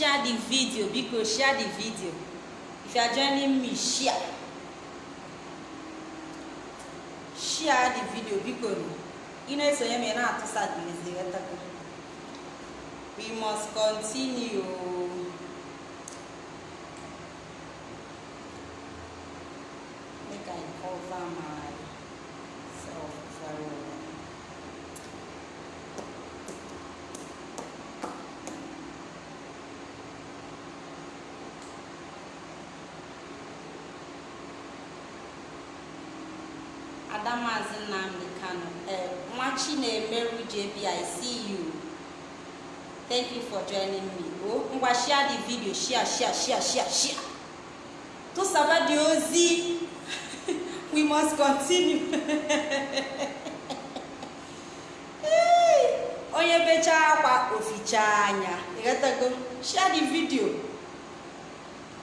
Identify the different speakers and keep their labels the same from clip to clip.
Speaker 1: share the video biko share the video. If you are joining me share. Share the video biko ị na-esonye m na-atụsa we must continue. Make i cover myself very well adamazi nnamdi kano eh, nwa chinemeru jb i see you. Thank you for joining me. O ngwa share the video share share share share share. Tụsaba dị ozi we must continue. Onye bechaa akwa ofichaa anya ịghọtago share the video.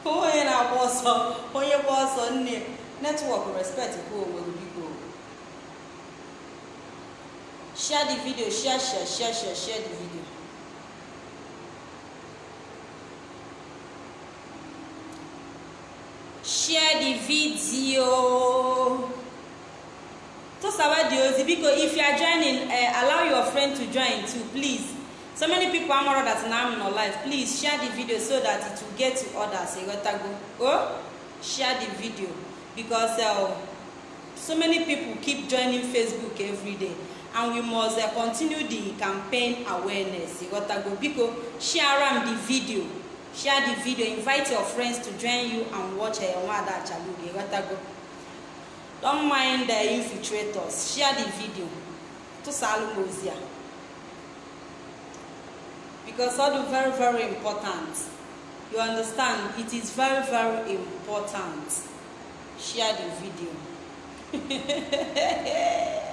Speaker 1: Onye na-agba ọsọ onye gba ọsọ nne. Netwọk respect kwuo onwe biko share the video share share share share share the video. Share the video. Tụsawa dị ozi biko if you are joining uh, allow your friend to join too please. So many people amara that na am no life. Please share the video so that it will get to others. Ịghọtago o share the video. Because uh, so many people keep joining facebook every day. And we must uh, continue the campaign awareness. Ịghọtago biko share am the video. Share the video. Invite your friends to join you and watch uh, nwada achaluge ịghọtago don't mind the infiltrators. Share the video. Tụsalụ m because all the very very important you understand it is very very important. Share the video.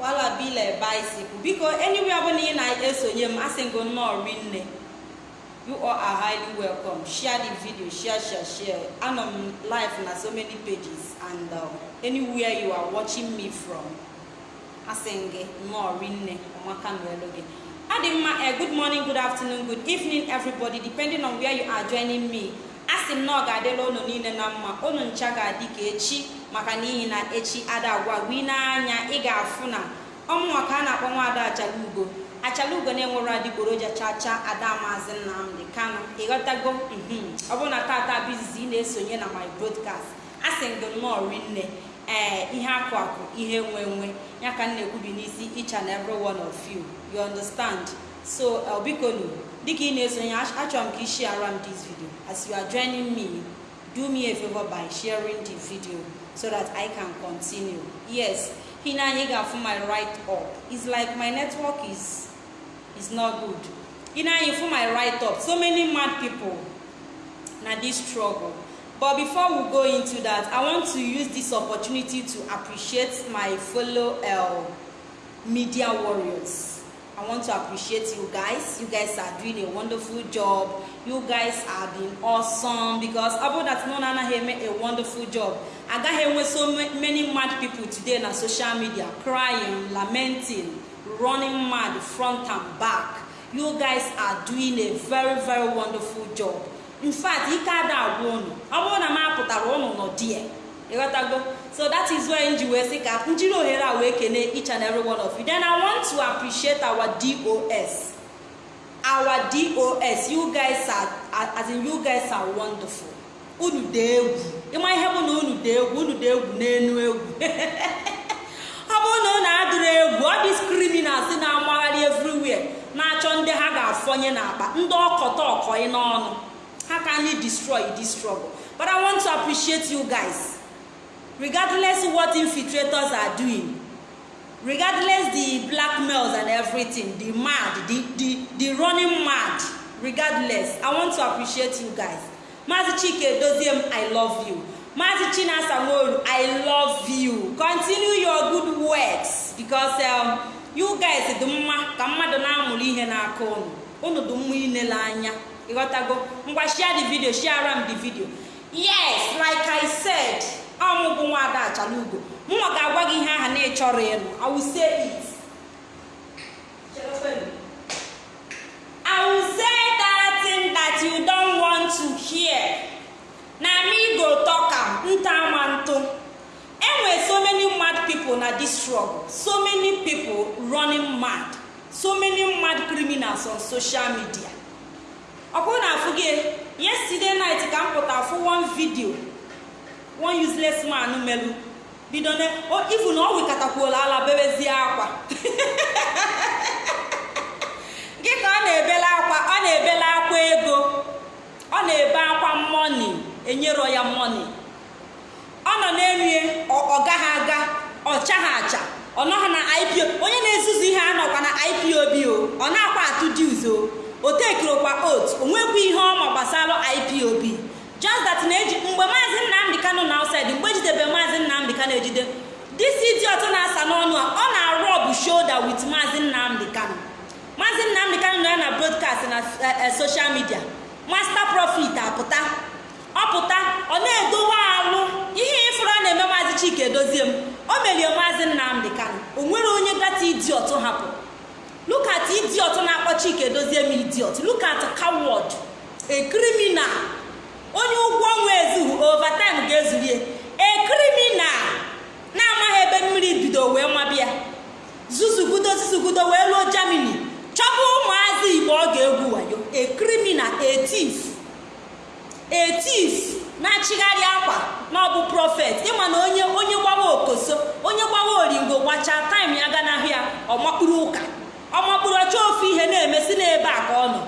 Speaker 1: wala bile bicycle. Biko anywhere ọbụla ị na-esonye m asị ngo nnọọ rinne you all are highly welcome. Share the video share share share. Anọ m live na so many pages and um, anywhere you are watching me from. Asị gị nnọọ rinne ọmaka n'elu gị. Adị mma eh, good morning good afternoon good evening everybody depending on where you are joining me. Asị m na ọ ga-adịla unu niile na mma. Unu ncha ga-adị ka echi. Maka n'ihi na echi ada agwa gị n'anya ị ga-afụ na ọmụnwa a na-akpọ nwaada achalugo achalugo na-enwere adịgboroja chacha ada maazị nnamdị. Kano ịghọtago mhm ọ bụrụ na tata bizizi ị na-esonye na my broadcast asị m gị nnọọ rinne ee ihe akụ akụ ihe nwe nwe ya ka m na-ekwubi n'isi each and every one of you. You understand? So uh, biko nu dịka ị na-esonye achọrọ m ka ị share m this video. As you are joining me do me a favor by sharing the video. So that I can continue. Yes hina anyị ga-afụ my right up. It's like my network is is not good. Hina anyị fụ my right up. So many mad people. Na this struggle. But before we go into that i want to use this opportunity to appreciate my fellow uh, media warriors. I want to appreciate you guys. You guys are doing a wonderful job. You guys are being awesome because ọ bụrụ that nọ anaghị eme a wonderful job. Agaghị enwe so many mad people today na social media crying lamenting running mad front and back. You guys are doing a very very wonderful job. In fact ike ada agwa unu ọ bụrụ na m apụtara unu nọ die ịghọtago so that is why nji wee sị ka njiri ohere a wee kene each and every one of you. Then i want to appreciate our dos our dos you guys are as in you guys are wonderful. Unu dị egwu. Ịma ihe bụ na unu dị egwu? Unu dị egwu n'enu egwu. Ọ bụrụ na unu adịrị egwu ọ dị criminals na-amagharị everywhere na-achọ ndị ha ga-afọnye n'akpa ndị ọkọta ọkọị n'ọnụ. How can destroy this struggle but i want to appreciate you guys. Regardless what infiltrators are doing regardless the blackmails and everything the mad the the the running mad regardless i want to appreciate you guys. Mazi chike doziem i love you. Mazi chinasa nworu i love you. Continue your good works because um, you guys dị mma ka mmadụ na-amụrụ ihe n'aka unu unu dị mma inele anya. Ịghọtago ngwa share the video share am the video. Yes like i said ọmụ bụ nwa ada achala mma ga-agwa gị ihe aha na ịchọrọ ịnụ awụsie it I will say. Na me go talk am ntamanto. Anyway, na this struggle. So many people running mad. So many mad criminals on social media. Ọkụ na-afụ gị yesterday night ka m pụta fụ one video one useless man melu. Bido na ifu na ọ wikatakwuola ala bebezie akwa. Gị ka ọ na-ebela akwa ọ na-ebela akwa ego. Ọ na-ebe akwa mọni enyero ya mọni ọ nọ na-erie ọ gaghị aga ọcha ha acha. Ọ nọghị na ipo onye na-ezuzu ihe anọkwa na ipob o ọ na-akwa atụ dues o. O tekirokwa ot onwekwa ihe ọma gbasara ipob just that na-eji mgbe maazị nnamdị kano na outside mgbe ejidebe maazị nnamdị kano ejide dis idiot na-asa n'ọnụ a ọ na-arụ ọbụ shoulder with maazị nnamdị kano maazị nnamdị kano nọ ya na broadcast na social media. Master profit apụta. Ọpụta ọ na-edowe alụ ihe ịfụrụ a na-eme maazị chike edozie m. O merie maazị nnamdị kano o nwere onye gata idiot hapụ. Look at idiot na-akpọ chike edozie m idiot. Look at a criminal. Onye ụgwọ ọnwa ezughị overtime ga-ezurie a criminal na-amaghị ebe mmiri bido wee mabịa. Zuzugudo zuzugudo wee ruo germany. Chọba ụmụazị igbo ọ ga-egwu wayo. Thief. A thief na-achịgharị akwa na ọ bụ prọfet ịma na onye onye gbawa okoso onye gbawa oringo gbachaa taịm ya ganahụ ya ọmakpụrụ ụka. Ọmakpụrụ ọcha ofu ihe na-emesi n'ebe a ka ọ nọ.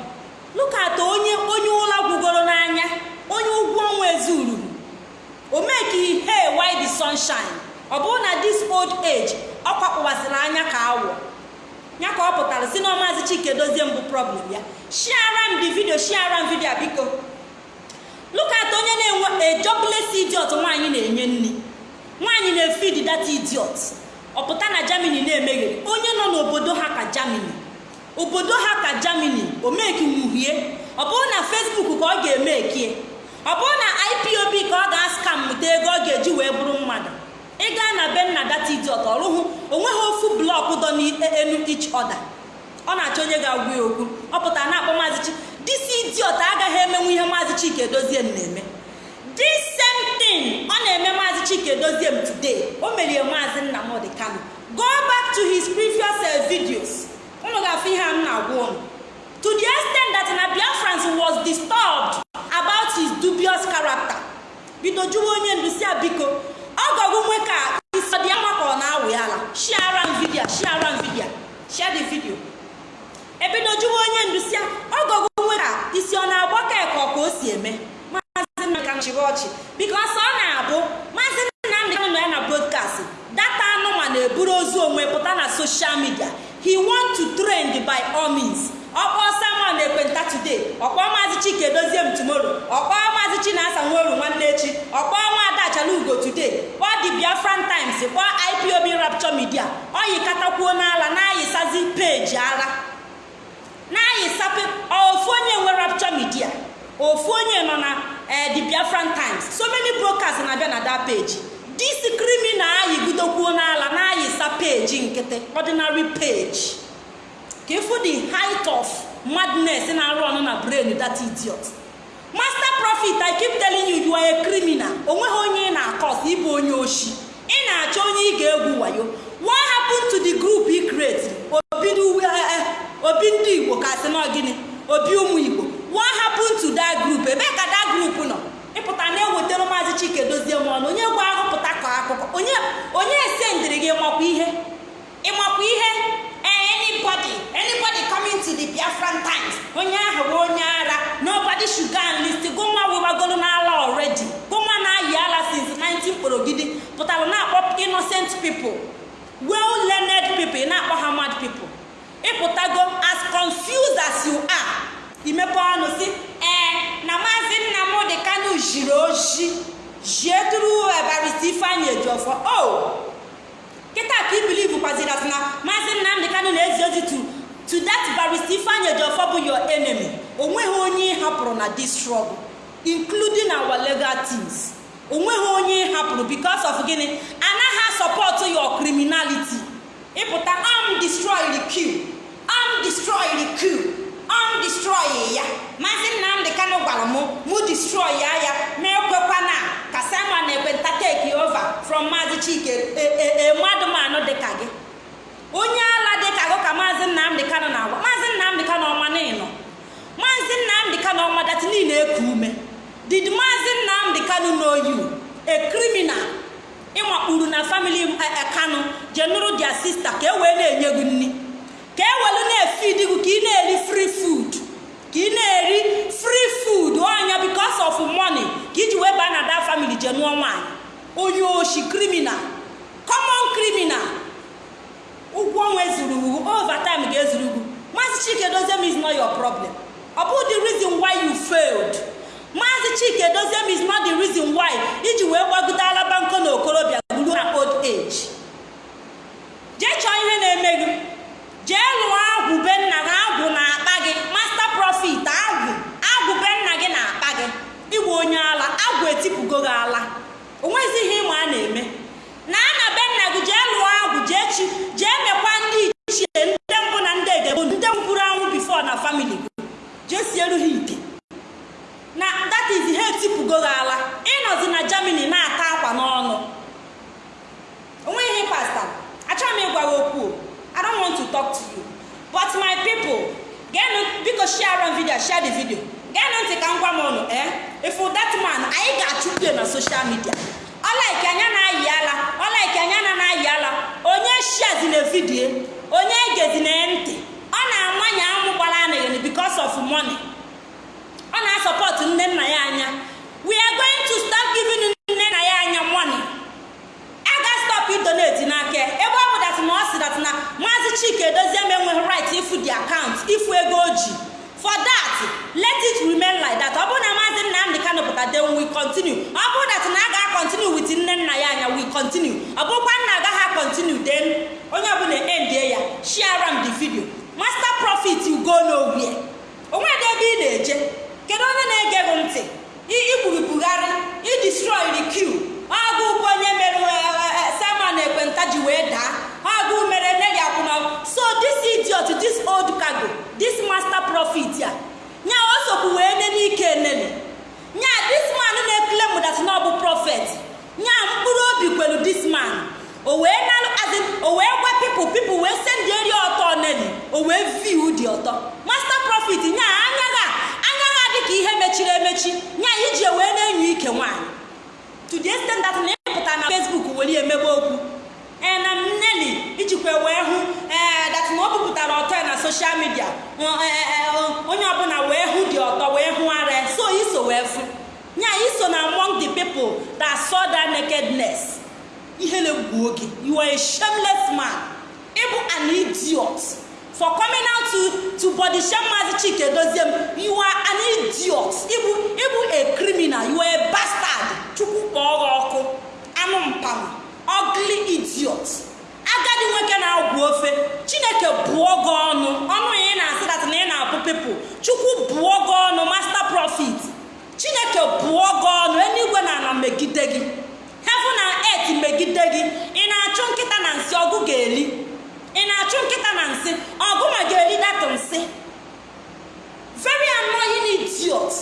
Speaker 1: Lukata onye onye ụla gwugoro n'anya. Onye ụgwọ ọnwa ezuru. O meki he why the sunshine ọ bụrụ na this old age ọ kwakpụwasịrị anya ka awọ. Ya ka ọ pụtara si na maazị chike dozie mbụ problem ya. Shiara m di vidio shiara m vidio biko. Lukat onye na-enwe a jobless idiot nwaanyị na-enye nri. Nwaanyị na-efid that idiot. Ọpụta na germany na-emeghere. Onye nọ n'obodo ha ka germany. Obodo ha ka germany. O meki ọ bụrụ na facebook ka ọ ga-emekie ọ bụrụ na ipob ka ọ ga-askam mụta ego ọ ga-eji wee bụrụ mmadụ. Ị na be nna data idiot ọrụhụ o nweghị ofu blọk dọ n'enu each other. Ọ na-achọ onye ga-agwa ya okwu ọ pụtara na-akpọ maazị chi disi idiot agaghị emenwu ihe maazị chike edozie m na-eme. This same ọ na-eme maazị chike edozie m today. O merie maazị nnamdị kano go back to his previous videos. Unu ga-afụ ihe a m na-agwa unu to the extent that na biafrans was disturbed about his dubious character. Bido jụwa onye ndu si biko. Ọ gọgụ nwe ka isi ọ ka ọ na-awụ ya ala. Shiara m vidio shiara m vidio ebido jụwa onye ndu si ọ gọgụ nwe ka isi ọ na-agba ka ka o si eme. Maazị nnamdị chịrị ọchị. Bikos ọ na-abụ maazị nnamdị kanụ nọ ya na broadcast. Data anụma na-eburu ozu onwe pụta na social media. He want to trend by all means. Ọkpọ samuel ekwenta today. Ọkpọ maazị chike dozie m tomorrow. Ọkpọ maazị chinasa nworu nwanne echi. Ọkpọ nwa adachala ugo today. Kpọọ the biafran times kpọọ ipob rapture media. Ọyikatakwuo n'ala na-ayịsazi peji ala na-ayịsape ofu onye nwe rapture media? Ofu onye nọ na the biafran times? So many brokers na-abịa na that page. Dis criminal ayịgidokwuo n'ala na-ayịsa peji nkịtị ordinary page. Ka ịfụ the height of madness na-arụ ọnụ na brain that idiot. Master profit i keep telling you you are a criminal. Onweghị onye ị na-akọs ịbụ onye oshi. Ị na-achọ onye ị ga-egwu wayo. What happened to the group he create obi ndị igbo ka sị na gịnị obi ụmụ igbo what happened to that group ebe ka that group nọ ịpụta na-ewetara maazị chike dozie m ọnụ onye gwa agụpụta ka akụkọ onye onye esendịrị gị ịmakwa ihe ịmakwa ihe anybody anybody coming to the biafran times onye ahụ bụ onye ara nobody should go and list gụnwa webagoro n'ala already gụnwa na-ayị ala since 19 kporogidi pụtara na-akpọ innocent people well learned people na-akpọ ha mad people ịpụtago as confused as you are imepe ọnụ si ee na maazị nnamdị kanu jiri oji jie tụrụ ebarista ifeanyị ejiọfọ o kịta ka ibilivu kwaziri asị na maazị nnamdị kanu na-ezi ozi to to that barista ifeanyị ejiọfọ bụ your enemy. Onweghị onye ị hapụrụ na this struggle including our legal teams. Onweghị onye ị hapụrụ because of gịnị? Anaghị support your criminality. Ịpụta am destroy queue am destroy queue am destroy ya. Maazị nnamdị kanụ gwara m mụ destroy ya ya. Na-ekwekwa na ka simon ekwenta take over from maazị chike mmadụ manụ dịka gị. Onye ala dịka gị ka maazị nnamdị kanụ na-agwa. Maazị nnamdị kanụ ọma n'ịnọ maazị nnamdị kanụ ọma dati niile eku ume. Did maazị nnamdị kanụ know you? A criminal. Ịmakpuru na famili kanụ jee nụrụ dia sista ka e wee na-enye gị nri. Ka e welu na-efid gị ka ị na-eri free food. Ka ị na-eri free food. Ọnya because of money ka iji wee baa na da family jee nụọ nwaanyị. Onye oshi criminal. Common criminal. Ụgwọ ọnwa ezuru ugwu. Overtime ga-ezuru ugwu. Maazị chike doziem is not your problem. Ọ bụ the reason why you failed. Maazị chike doziem is not the reason why iji wee gbagote alaba nkọ na okorobịa buru na old age. Jee chọọ ihe na-eme gị. Jee lụọ agwụ be nna gị agwụ na-akpa gị. Master profit agwụ agwụ be nna gị na-akpa gị. Ịgwa onye ala agwụ etipụgo gị ala. Onwezi ihe ịma a na-eme. Na a na be nna gị jee lụọ agwụ jee chi jee mekwa ndị ichie ndị mbụ na ndị egebo ndị mkpụrụ anwụ bifo na famili jee sieru ha ite na that is ha etipụgo gị ala. Ịnọzi na germany na-ata akwa n'ọnụ. Onweghị pasta achọghị m ịgwa gị okwu i don't want to talk to you. But my people geenụ biko share on video share the video. Geenụ ntị ka m gwa m eh? If that man anyị ga-achụpụ na social media. Ọlaiki anya na-ayị ala ọlaiki anya na na-ayị ala onye shazi na onye egezi na ntị ọ na-amanye amụ gbara because of money. Ọ na-asọpọtụ nne nna ya we are going to start giving nne ya money. A ga stop idonate n'aka ebe ọ bụ dat na ọ sị dat na maazị chike edozie m enweghị right ifu the account ifu ego o ji. For that let it remain like that. Ọ bụrụ na maazị nnamdị kanụ pụta then we continue. Ọ bụrụ dat na a ga continue with nne nna ya anya we continue. Ọ bụrụkwa nna agaghị continue then onye ọbụla endie ya share am the video. Master profit go nowhere. Onwedị ebe ị na-eje. Kedu onye na-ege gị ntị? Igburigbugharị idestroy the queue. Ọgụ onye mere simon ekwenta ji wee daa. Ọgụ mere nne ya akwụna so this idiot this old cargo this master profit ya nya o sokwu wee ne n'ike nene. Nya this man na-ekele that na ọ bụ prophet. Nya mkpụrụ obi kwelu this man. O wee nalụ azin o wee gwa pipu pipu wee send eri ọtọ neli o wee view dị ọtọ. Master profit nya anya ga anya ga dị ka ihe mechiri emechi. Nya iji wee na-enyo ike nwaanyị. To the extent that na ịpụta na facebook were emebe okwu ee na nneli ijikwa wee hụ ee dat na ọ bụpụtara ọtọ ya na social media onye ọbụla wee hụ dị ọtọ wee hụ ara so iso wee fụ. Nya iso na among the people that saw that nakedness ihe na-egwu oge a shameless man. Ịbụ an idiot. For coming out to to body shame maazị chike doziem you are an idiot. Ịbụ ịbụ a criminal you are a bastard. Kpọọ gị ọkụ. Anụ mpama ugly idiot. Agadi nwoke na-agwụ ofe. Chineke bụọ gị ọnụ. Ọnụ ị na-asị na ị na-abụ pepụ chukwu bụọ gị ọnụ master profit chineke bụọ gị ọnụ. Eluigwe na ala megide gị. Heaven na earth megide gị. Ị na-achụ nkịta na nsị ọgụ ga-eli. Ị na-achụ nkịta na nsị ọgụ ma ga-eri datụ nsị. Very annoying idiot.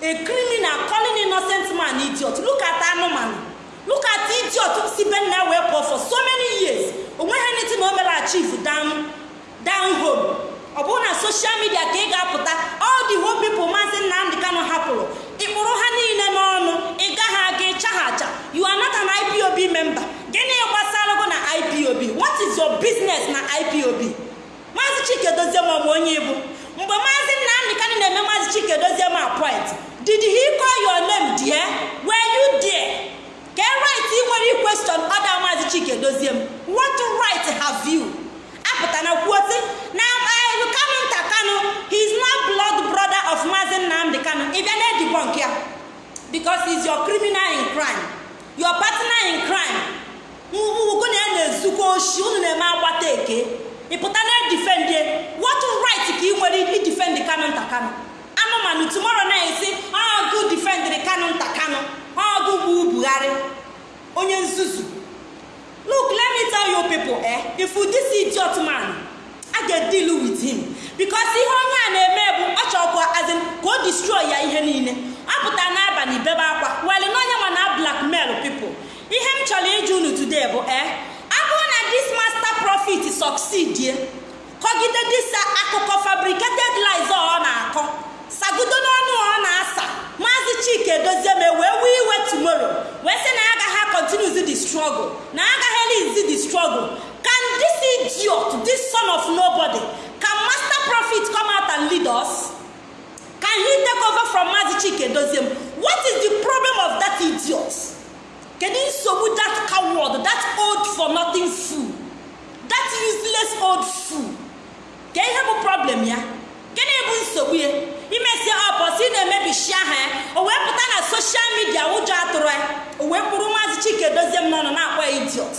Speaker 1: A criminal calling innocent man idiot. Look at anụmanụ look at idiot si be wee pụọ for so many years. Onweghị anything o mere achieve down home. Ọ bụrụ na social media ka ị ga-apụta all the whole people maazị nnamdị kanụ hapụrụ. Ịkpụrụ ha niile n'ọnụ ị gaghị aga ịchaghacha you are not an ipob member. Gịnị gbasara gị na ipob what is your business na ipob maazị chike dozie ọmụ onye ibu. Mgbe maazị nnamdị kanụ na-eme maazị chike dozie ma appoint did he call your name there were you there ka right ị nwere question ọda maazị chike dozie m what right have you apụta na kwuosi na kanu nta kanu he is not blood brother of maazị nnamdị kanu ị bịa na-edibonk ya because is your criminal in crime your partner in crime ugwu na ya na-ezukọ oshi unu na-eme agbata eke ịpụta na-edifendie what right ka ị nwere idifendi kanu nta kanu. Anụmanụ tomorrow na-esi ọgụ difendịrị kanu nta kanu. Ọgụ bụ buhari onye nzuzu. Look let me tell you people eh if this idiot man a ga-deal with him. Because ihe onye a na-eme bụ ọ chọkwa azin ka o destroy ya ihe niile. Apụta n'abalị bebe akwa. Wel na onye nwa na blackmail people. Ihe m chọrọ ịjụ unu today bụ e abụrụ na this master profit succeed ye kọgide disa akụkọ fabricated lies ọ na-akọ. Sagodo n'ọnụ ọ na-asa. Maazị chike dozieme wee wee iwe tomorrow. Wee sị na agaghị continue the struggle. Na agaghị elizi the struggle. Can this idiot this son of nobody can master profit come out and lead us? Can he take over from maazị chike doziem what is the problem of that idiot? Kedu nsogbu that coward that old for nothing fool? That useless old fool? Ka ihe bụ problem ya? Gịnị bụ nsogbu ya? Imesie ọbọsị na-emebishi aha ya. O wee pụta na soshal midia ụjọ atụrụ ya. O wee kpụrụ maazị chike dozie m n'ọnụ na-akpọ ya idiot.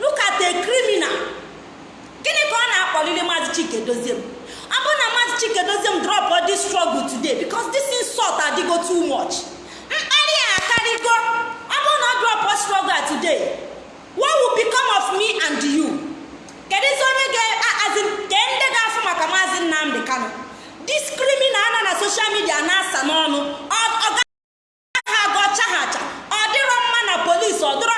Speaker 1: Look criminal. Gịnị ka ọ na-akpọlili maazị chike dozie m. Ọ bụrụ na maazị chike dozie m drop this struggle today because this insult adịgo too much. Mkparị a akarịgo. Ọ bụrụ na ọ drop struggle today what will become of me and you? Kedụzi onye ga-azi ndị ga-afụ maka maazị nnamdị kano dis criminal nọ na soshal midia na-asa n'ọnụ ọ gaghị aga ọcha ha acha. Ọ dịrọ mma na polisi ọ dịrọ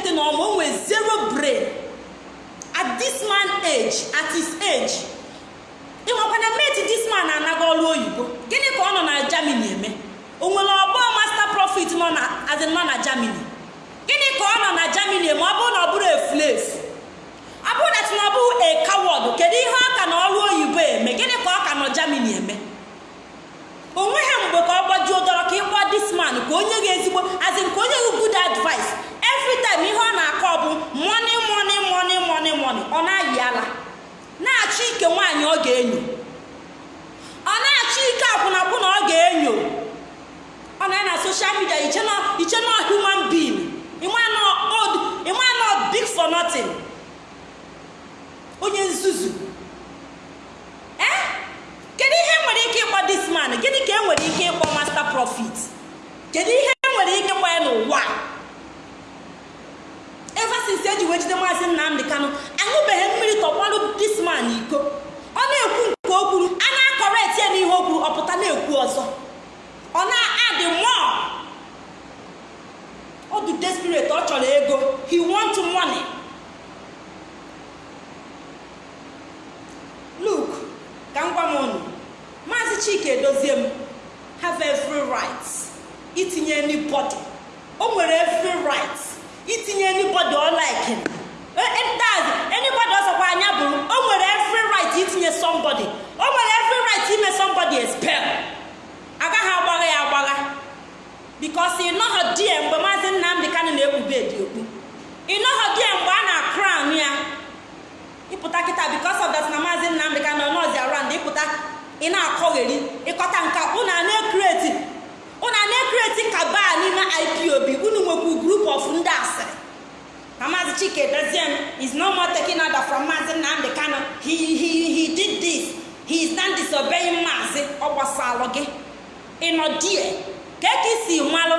Speaker 1: enete na ọma o nwee zero brain. At this man age at his age ịnwekwana meti this man ọrụ oyibo. Gịnị ka ọ nọ na germany eme? O nwere ọgbọ master profit nọ na in nọ na germany. Gịnị ka ọ nọ na germany eme? Ọ bụrụ na ọ bụrụ efulefu ọ bụrụ na na ọ bụrụ coward kedu ihe ọ ka na ọrụ oyibo eme? Gịnị ka ọ ka nọ germany eme? Onweghị mgbe ka ọ gbajuo dọrọ ka ịgba this man ka onye ga ezigbo azin ka onye gị good advice. Every time ihe ọ na-akọ bụ money money money money money. Ọ na-ayị ala. Na-achọ ike nwaanyị ọ ga-enyo. Ọ na-achọ ike akwụnakwụna ọ ga-enyo. Ọ na na social media iche na human being. Ịma big for nothing. Onye nzuzu. Ee kedu ihe nwere ike ịkpọ this man? Gịnị ka e nwere ike ịkpọ master profit kedu ihe e nwere ike ịkpọ ya n'ụwa? Ever since eji wee jide maazị nnamdị kanụ aṅụbeghị mmiri tọgbalụ this man iko. Ọ na-ekwu nke o kwuru a na-akọrekt ya n'ihe o kwuru ọpụta na-ekwu ọzọ. Ọ na-adị mmụọ. Ọ dị desperate ọ chọrọ ego. He want money. Look ka m gwa m unu maazị chike edozie m. Have every right. Itinye anybody. O nwere every right. Itinye anybody ọ like. Daz anybody ọsọkwa anya bụrụ o nwere every right itinye somebody. O nwere every right ime somebody expel agaghị agbagha ya agbagha. Bikos ị nọghọ die mgbe maazị nnamdị kanụ na-ekpube dị okpu ị nọghọ die mgbe a na-akran ya. Ịpụta kịta bikos that na maazị nnamdị kanụ nọzi around ịpụta ị na-akọgheri ịkọta nka ụna na-ekreti ụna na-ekreti kaba n'ime ipob unu nwekwu group of ndị asịrị na maazị chike doziem is no more taking order from maazị nnamdị kanụ he, he, he did this. He is not disobeying maazị ọ gbasalụ gị die ka ka isi malụ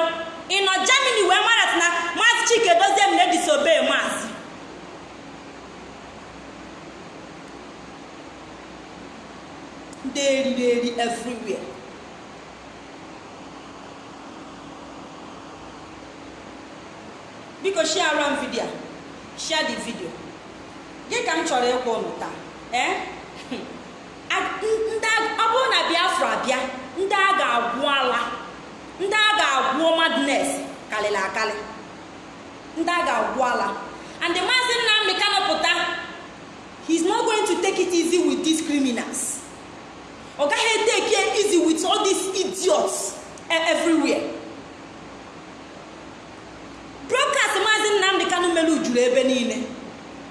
Speaker 1: ịnọ germany wee marat na maazị chike doziem na-edisobey maazị ndị eriri eri everywhere. Biko share m vidio share the video. Gị ka m chọrọ ịkwa ụnụ taa ee ọ bụrụ na biafra bịa ndị a ga-agwụ ala ndị a ga-agwụ madness karịrị akarị ndị a ga-agwụ ala. And the maazị nnamdị kanụpụta he's not going to take it easy with these criminals. Ọ gaghị it easy with all these idiots everywhere. Maazị nnamdị kanụ melu juru ebe niile.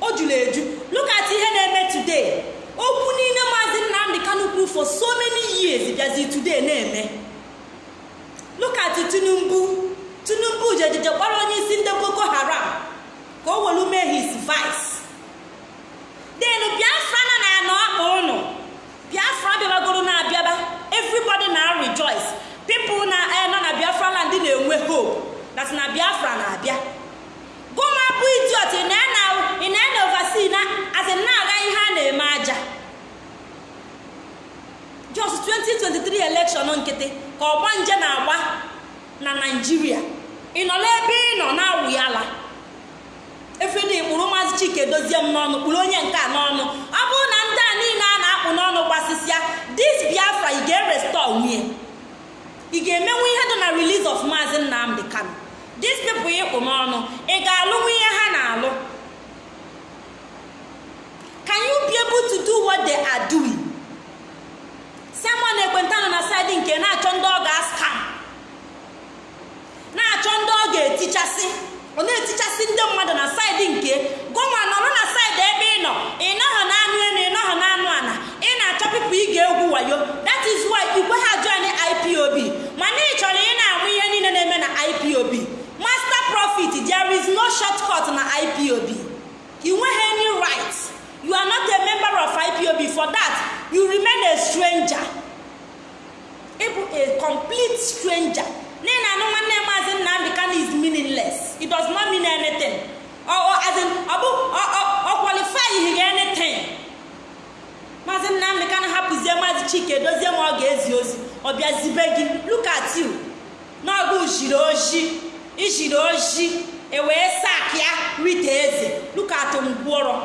Speaker 1: O juru eju. Look at ihe na-eme today. Okwu niile maazị nnamdị kanụ kwuru for so many years bịazi today na-eme. Look at tinubu. Tinubu jejeje kpọrọ onye isi ndị boko haram ka o were mee his vice. Then biafra na na ọkpa ụnụ. Biafra bịabagoro na-abịaba. Everybody na rejoice. People na nọ na biafra land na-enwe hope that na biafra na-abịa. Goma bụ idiot ị na-ena ovasi na asị na-aga ihe a na-eme aja. Jos 2023 election nkịtị ka ọgba nje na-agba na naijiria ị nọ n'ebe ị nọ na-awụ ya ala kpụrụ maazị chike dozie m n'ọnụ kpụrụ onye nke a n'ọnụ. Ọ bụrụ na ndị a niile a na-akpụ n'ọnụ gbasịsịa dis biafra ị ga-erestọ nwunye ị ga-emenwu ihe dị na release of maazị nnamdị kano dis people ịkpụ n'ọnụ. Ị ga-alụnwu ihe ha na-alụ? Can you be able to do what they are doing? Simon ekwenta nọ na saịdị nke na-achọ ndị ọ ga-askam na-achọ ndị ọ ga-etichasị. Ọ na-etichasị ndị mmadụ na saịdị nke gọma nọrọ na saịdị ebe ị nọ. Ị nọghọ na anụ ị nọghọ na anụ ana ị na-achọ pipụ ị ga-egwu wayo. That is why igwe ha join ipob mana ị chọrọ ị na-amụ ihe niile na-eme na ipob profit there is no shortcut na ipob ị nweghị any right you are not a member of ipob for that you remain a stranger. Ịbụ a complete stranger. N'ihi na anụ nwanne maazị nnamdị kanu is meaningless. It does not mean anything. Ọ qualify ihe anything. Maazị nnamdị kanu hapụzie maazị chike dozie ma ọ ga-ezi ozi ọ bịa zibe gị look at you. Jiri oji ijiri oji ewee sak ya rita eze. Look at ngwụrọ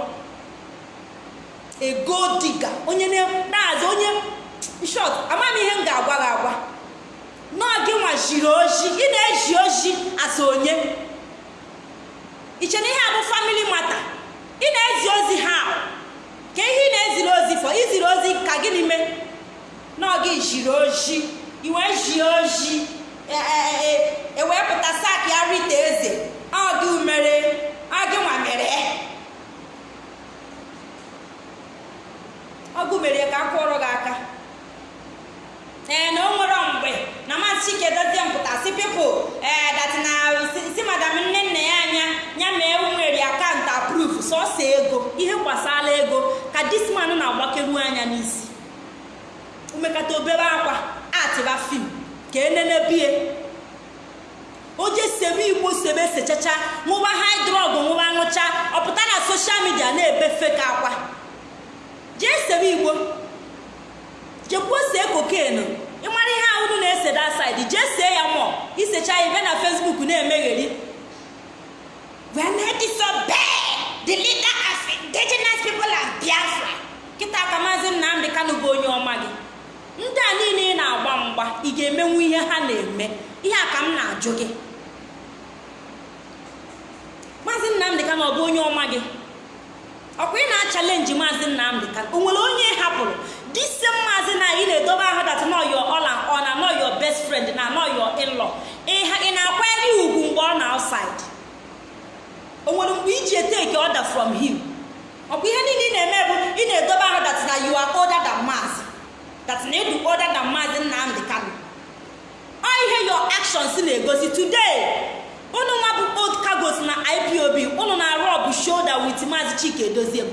Speaker 1: ego diga onye na-azụ onye shot amaghị ihe m ga-agwa gị agwa. N'oge nwa jiri oji ị na-eji oji asa onye. Iche ihe a bụ famili mata ị na-ezi ozi ha. Ka ihe ị na-eziri ozi fọ iziri ozi ka gịnị mee? N'oge jiri oji iwe ji oji. Ewee pụta sak ya rita eze. Ọgị mere ọgị nwa mere ọgụ mere ka akwụrụ gị aka. Ee na o nwere mgbe na maazị chike dozie mpụtasị pipụl ee dat na si madam nne nna ya anya ya mee nwere akaụntụ apruf sọsọ ego ihe gbasara ego ka disman na-agbakeru anya n'isi. Umekata obere akwa atịba fim. Ka enenebie oje sebe igbo sebe sechacha ṅụba haidrọg ṅụba ṅụcha ọpụta na soshal midia na-ebe feka akwa. Jee sebe igbo. Jekwuo see kokenu ịmara ihe ahụrụ na-ese da saịdị jee see ya mụọ isecha ya ibe na fesbuk na-emegheri. Biafra. Kịta ka maazị nnamdị kanụ bụ onye ọma gị. Ndị a niile ị na-agba mgba ị ga-emenwu ihe ha na-eme. Ihe a ka m na-ajụ gị. Maazị nnamdị kanụ ọ bụ onye ọma gị? Ọkwa ị na-achalenji maazị nnamdị kanụ o nwere onye hapụrụ? Disi maazị na ị na-edobe ahụ dat nọ yo ọla ọ na nọ yo best friend na nọ yo ịlọ ị na-akwanyere ugwu mgbe ọ na outside? O nwere mgbe iji eteke order from him? Ọ bụ ihe niile ị na-eme bụ ị na-edobe ahụ dat na you are older maazị. That na ịdụ older than maazị nnamdị kanụ ọ ihe your actions na-egosi today unu nwa bụ old cargos na ipob unu na-arụ ọbụ shoulder with maazị chike edozie m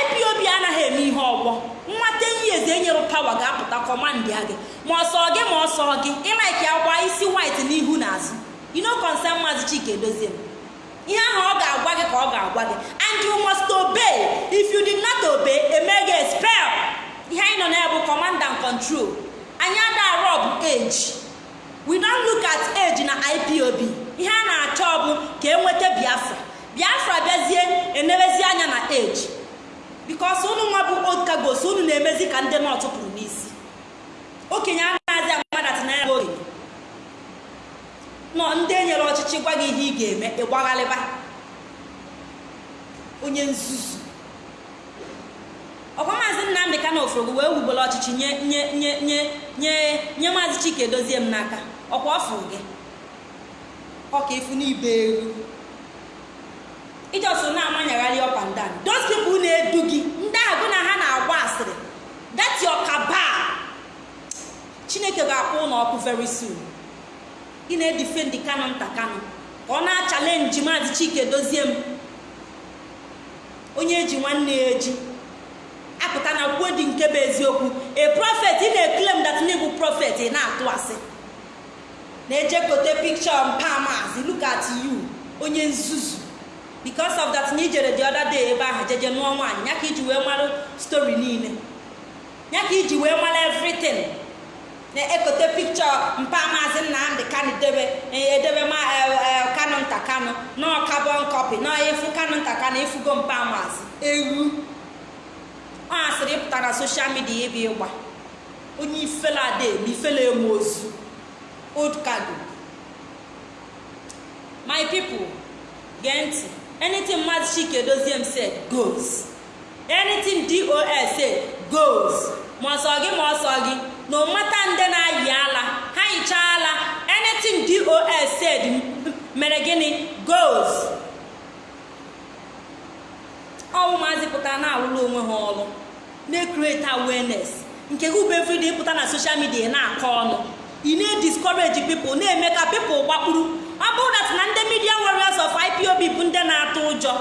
Speaker 1: ipob anaghị eme ihe ọgbọ. Nwata enyi eze enyere pawa ga-apụta kọmandị a gị. Ma ọsọ gị ma ọsọ gị ịlaiki agba isi white n'ihu na azụ you no concern maazị chike edozie ihe ahụ ọ ga-agwa gị ka ọ ga-agwa gị. And you must obey. If you did not obey eme gị expel ihe anyị nọ na-ebu command and control. Anyị ada rob age. We don look at age na ipob ihe a na-achọ bụ ka enweta biafra. Biafra bịazie enebezi anya na age. Bikos unu nwa bụ old cargos unu na-emezi ka ndị nọt pụrụ n'isi. Okenye anaghịzi amadat na ya okenye. Nọ ndị enyere ọchịchị gwa gị ihe ị ga-eme ịgbaghalịba onye nzuzu. Ọkwa maazị nnamdị ka na oforogo wee wugbere ọchịchị nye nye nye nye nye nye maazị chike dozie m n'aka. Ọkwa ọfụ gị? Ọka ifu n'ibe eru ijoso na-amanyagharị ọpa ndan people na-edu gị ndị ahụ gụ na ha na-agba asịrị your cabal chineke ga-akwụ ụlọ ọkụ very soon. Ị na-edifendi kanụ nta kanụ ka ọ na-achalenji maazị chike dozie m. Onye eji nwanne ya eji apụta na kwuo dị nke bụ eziokwu. A prophet ị na-eklem dat n'ịbụ prophet ị na-atụ asị. Na-ejekote pikchọ mpa maazị look at you onye nzuzu. Because of that na ijere the other day ebe ahụ jeje nụọ nwaanyị ya ka iji wee mara story niile. Ya ka iji wee mara everything. Na-ekote pikchọ mpa maazị nnamdị kanụ debe edebe ma kanụ nta kanụ nọọ carbon copy nọọ kanụ nta kanụ efugo mpa maazị. Ewu. Ọ asịrị ịpụta na soshal midia ebe ịgba onye ifela ada eme ifela eme ozu old cargo my people gee ntị anything maazị chike dozie m said goes. Anything dos said ma ọsọ gị ma ọsọ gị na ụmata nde na-ayị ala ha yichaa ala anything dos said mere gịnị goes. Ọnwụ maazị pụtara na-alụrụ onwe ha ọrụ na-ekrete awareness nke gị pụta na social media na-akọ ọnụ. Ị na-ediscourage people na-eme ka people gbakpuru ọ bụrụ na na ndị media warriors of ipob bụ ndị na-atụ ụjọ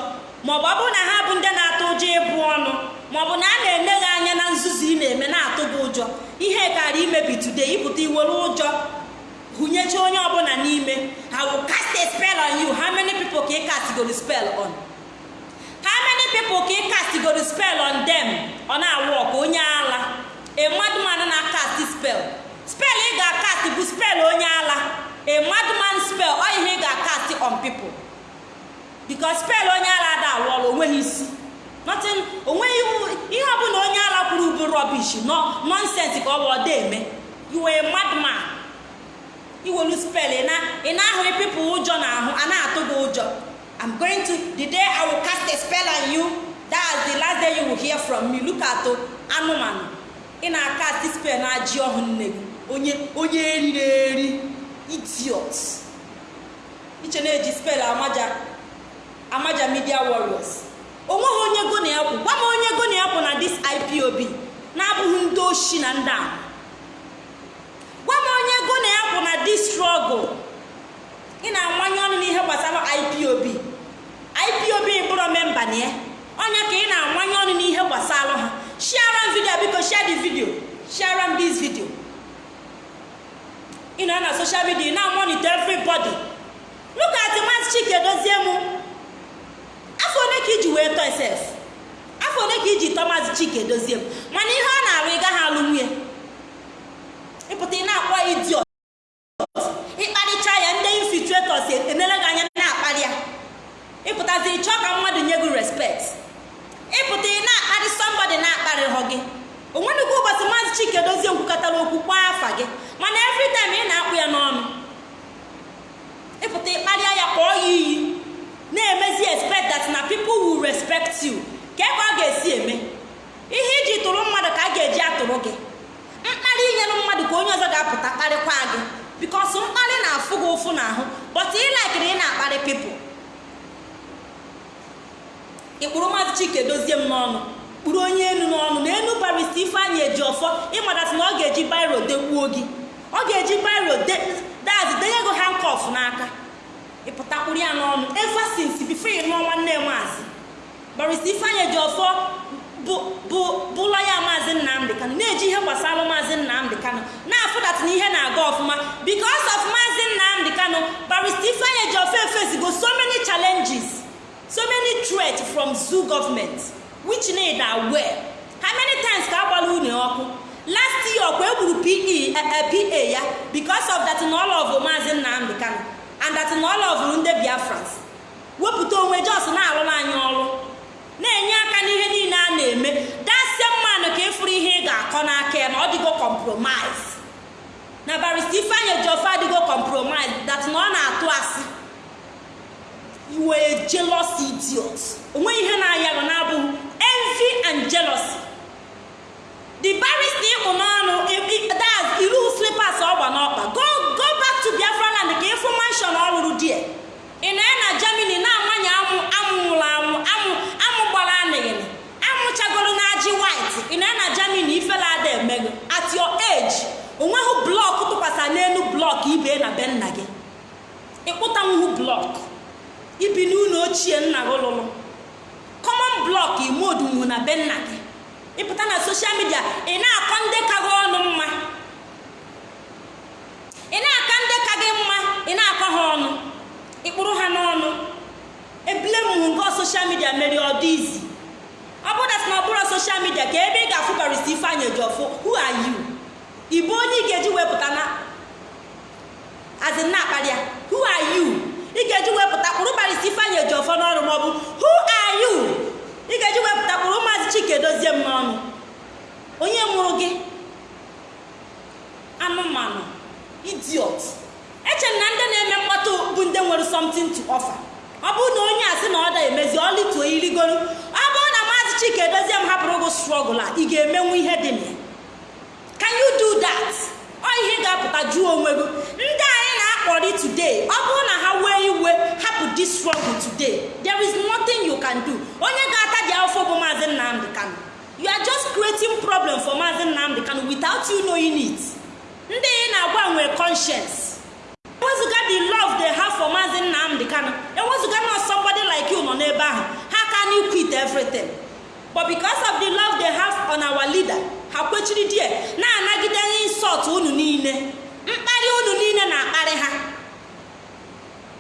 Speaker 1: maọbụ ọ bụrụ na ha bụ ndị na-atụ ụjọ ịbụ ọnụ maọbụ na a na-ele gị anya na nzuzu ị na-eme na-atụ gị ụjọ ihe kara imebi today ịpụta iwere ụjọ gụnyecha onye ọbụla n'ime. I will cast a on you. How many people ka ị castigoro spell on? People ka ị castigoro spell on them ọ na-awụ ọka onye ala a madman na-cast spell. Spell ị ga-akast bụ spell onye ala a madman spell ọ ihe ị ga-akast on people. Because spell onye ala ada alụ o nweghị isi nothing o nweghị ihe ọbụla onye ala kwuru bụ rubbish. No nonsense ka ọ bụ ọda eme you were a madman. Iwelu spell ị na-ahụ people ụjọ na ahụ a na-atụ gị ụjọ i'm going to the day i will cast a spell on you that's the last day you will hear from me. Look at anụmanụ. Ị na-akast spell na ajị ọhụ nne gị. Onye onye eri idiot. Iche na-eji spell amaja amaja media warriors. Onweghị onye go na kwụ gwa m onye go na kwụ na dis ipob na-abụghị ndị oshi na ndị ahụ gwa onye go na kwụ na dis struggle. Ị na-amanye ọnụ n'ihe gbasara ipob ipob bụrụ memba na ya. Onye ka ị na-amanye ọnụ n'ihe gbasara ha. Share m video biko share the video. Share m this video. Ị nọ na social media na monitor everybody. Look at Chike dozie mụ afọ ole ka iji wee tọọ sef? Afọ ole ka iji tọọ Chike dozie m. Mana ihe ọ na-arụ ị gaghị alụ nwunye ịpụta ị na-akpọ idiot. Ndị infiltrators emere gị anya na-akparị ya. Ịpụtazi ịchọ ka mmadụ nye gị respect. Ịpụta ị na-akparị somebody na-akparịghọ gị. Onwenugwu ụbọchị Maazị Chike dozie nkwukọtara okwu kpọọ afa gị. Mana every ị na-akpụ ya n'ọnụ ịpụta ịkparịa ya kpọọ ya iyi na-emezi expect that na people will respect you. Ka ebe ọ ga-esi eme. Ihe iji tụrụ mmadụ ka a ga-eji atụrụ gị. Mkparị inyere mmadụ ka onye ọzọ ga-apụta kparịkwa gị. Bikos mkparị na-afụ gị ụfụ n'ahụ but ị laikiri ị na-akparị pipụl ịkpụrụ maazị chike dozie m n'ọnụ kpụrụ onye enu n'ọnụ na enu barista ifeanyị eji ọfọ ịmadasị na ọ ga-eji bairo degbuo gị. Ọ ga-eji bairo dazi denye gị hankọf n'aka. Ịpụta kpụrụ ya n'ọnụ eva since bifo ị nwanne maazị. Barista ifeanyị eji ọfọ bụ lọya maazị nnamdị kanụ na-eji ihe gbasara maazị nnamdị kanụ na-afụdat na ihe na-aga ọfụma. Because of maazị nnamdị kanụ barista ifeanyị eji ọfọ efesigo so many challenges so many threats from zoo government which need aware how many times ka agbala unu ọkụ? Last year ọkwa egburu pa ya because of that na of maazị nnamdị kanụ and that na of ndị biafrans. Wepụta onwe jos na-arụrụ anyị ọrụ. Na-enye aka n'ihe niile a na-eme. Dasie mmanụ ka ịfụrụ ihe ị ga-akọ n'aka ya na ọ dịgo compromise. Na barista ifeanyị ejiọfe adịgo compromise that na ọ na-atụ asị. A jealous idiot. Onweghị ihe na-aya gị na-abụghị envy and jealousy. The barista ịkpụ n'ọnụ das iru slippers ọgba n'ọkpa. Go back to biafra land ka ịfụ mansion ọ lụrụ die ị na ya na germany na-amanye amụ amụ nwụrụ anwụ amụ amụ gbara anịghịnị amụchagoro na ajị white ị na na germany ifela ada emego at your age o nweghị blọk tụkwasị n'elu blọk ibe na be nna gị. Ịkpụtanwuhu blọk ibi n'ụlọ ochie nna gị lụrụ kọmọn blọk imodunwu na be nna gị. Ịpụta na soshal midia ị na-akọ ndị ka gị ọnụ mma. Ị na-aka ndị ka gị mma ị na-akọ ha ọnụ. Ịkpụrụ ha n'ọnụ. Ebule m nke soshal midia mere ọ dị izi ọ bụrụ na ọ bụrụ soshal midia ka ebe ị ga-afụ barista ifeanyị ejiọfụ who are you? Onye ị ga-eji wepụta na azin na-akparị ya who are ị ga-eji wepụta kpụrụ barista ifeanyị ejiọfọ n'ọrụ maọbụ who are you? Ị ga-eji wepụta kpụrụ maazị chike dozie m n'ọnụ. Onye mụrụ gị? Anụmanụ idiot. Eche na ndị na-eme mkpọtụ bụ ndị nwere something to offer. Ọ bụrụ na onye a sị na ọ da emezi ọ lituo irigoro maazị chike dozie m hapụrụ gị strọgụl a ị ga-emenwu ihe dị na can you do that? Ọ ihe ga-apụta jụọ onwe gị. Ndị anyị na-akpọrị today ọ bụrụ na ha wee iwe hapụ this struggle today. There is nothing you can do. Onye ga-ata dị afọ bụ maazị nnamdị kano you are just creating problem for maazị nnamdị kano without you knowing it. Ndị ị na-agwa nwee conscience. Ewezụga the love they have for maazị nnamdị kano ewezụga na somebody like you nọ n'ebe ahụ. Ha can quit everything. but because of the love they have on our leader ha kwechiri die na-anagide insult unu niile. Mkparị unu niile na-akparị ha.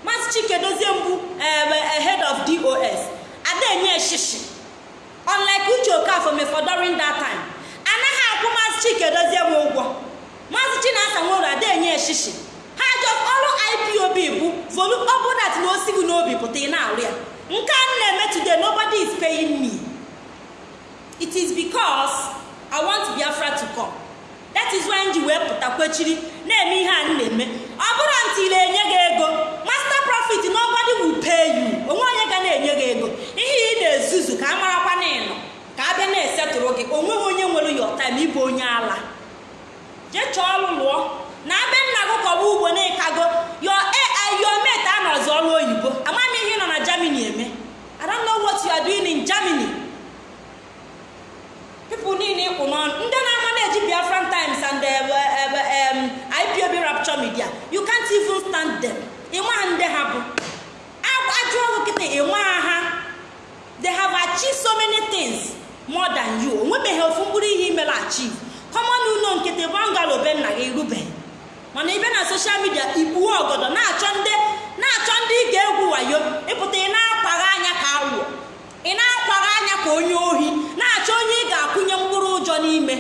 Speaker 1: Maazị chike dozie mbụ eh, head of dos adenye eshishi unlike uche okafor for during that time anaghị akwụ maazị chike dozie m ụgwọ. Maazị chinasa nwere adenye eshishi ha jọ ọrụ ipob bụ volu ọbụla dị na osi n'obi pụta ị na-arụ ya because i want biafra to come. That is why ji wee pụta kwechiri na-eme ihe a m na-eme. Ọ bụrụ ntị enye gị ego master profit nobody will pay you. Onwe onye ga na-enye gị ego. Ihe ị na-ezuzu ka a marakwa na ịnọ ka a bịa na-esetụrụ gị. Onweghị onye nwere your time ịbụ onye ala. Jee chọọ ọrụ lụọ. Na abịa nna gị kọba ugbo na ịkago your mate anọzi ọrụ oyibo. Amaghị ihe nọ na germany eme. I don't know what you are in germany. Niile ịkwụ n'ọnụ. Ndị na-ama na-eji biafran times and um, ipob rapture media you can't even stand them. Ịnwa ndị ha bụ. Ajụ ọgụ kịta ịnwa ha. They have achieved so many things more than you. Onwebeghị ofu mkpụrụ ihe imere achieve. Common ụlọ nkịtị bangalo be nna gị rubeghị mana bịa na soshal midia ikpuwe ọgọdọ na-achọ ndị na-achọ ndị ga-egwu wayo. Ịpụta ị na-akwaghị anya ka awụ ị na-akwaghị anya ka onye ohi na-achọ onye ị ga-akwụnye mkpụrụ ụjọ n'ime.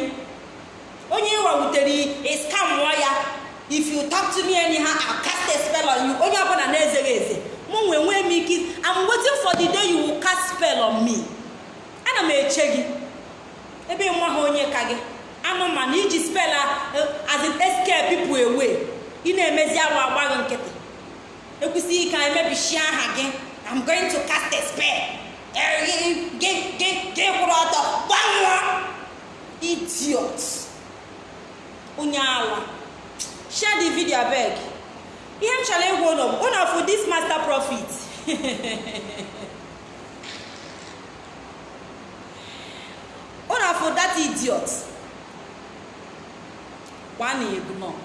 Speaker 1: Onye ịwawutere ịskamụọ ya. If you talk to me anyhow I'll cast a spell on you. Onye ọbụla na-ezeghị eze mụ nwee nwee m ike I'm waiting for the day you will cast spell on me. Ana m eche gị. Ebe nwa ha onye ka gị. Anụmanụ iji spell as it escape people away. Ị na-emezi arụ agbaghị nkịtị. Ekwesịghị ike emebichie aha gị. I'm going to cast a spell. Gị idiot. Onye ala share the video abeg ihe m chọrọ ịgwa ụlọ ụlọ for this master profit ụlọ for that idiot? Gwana ignore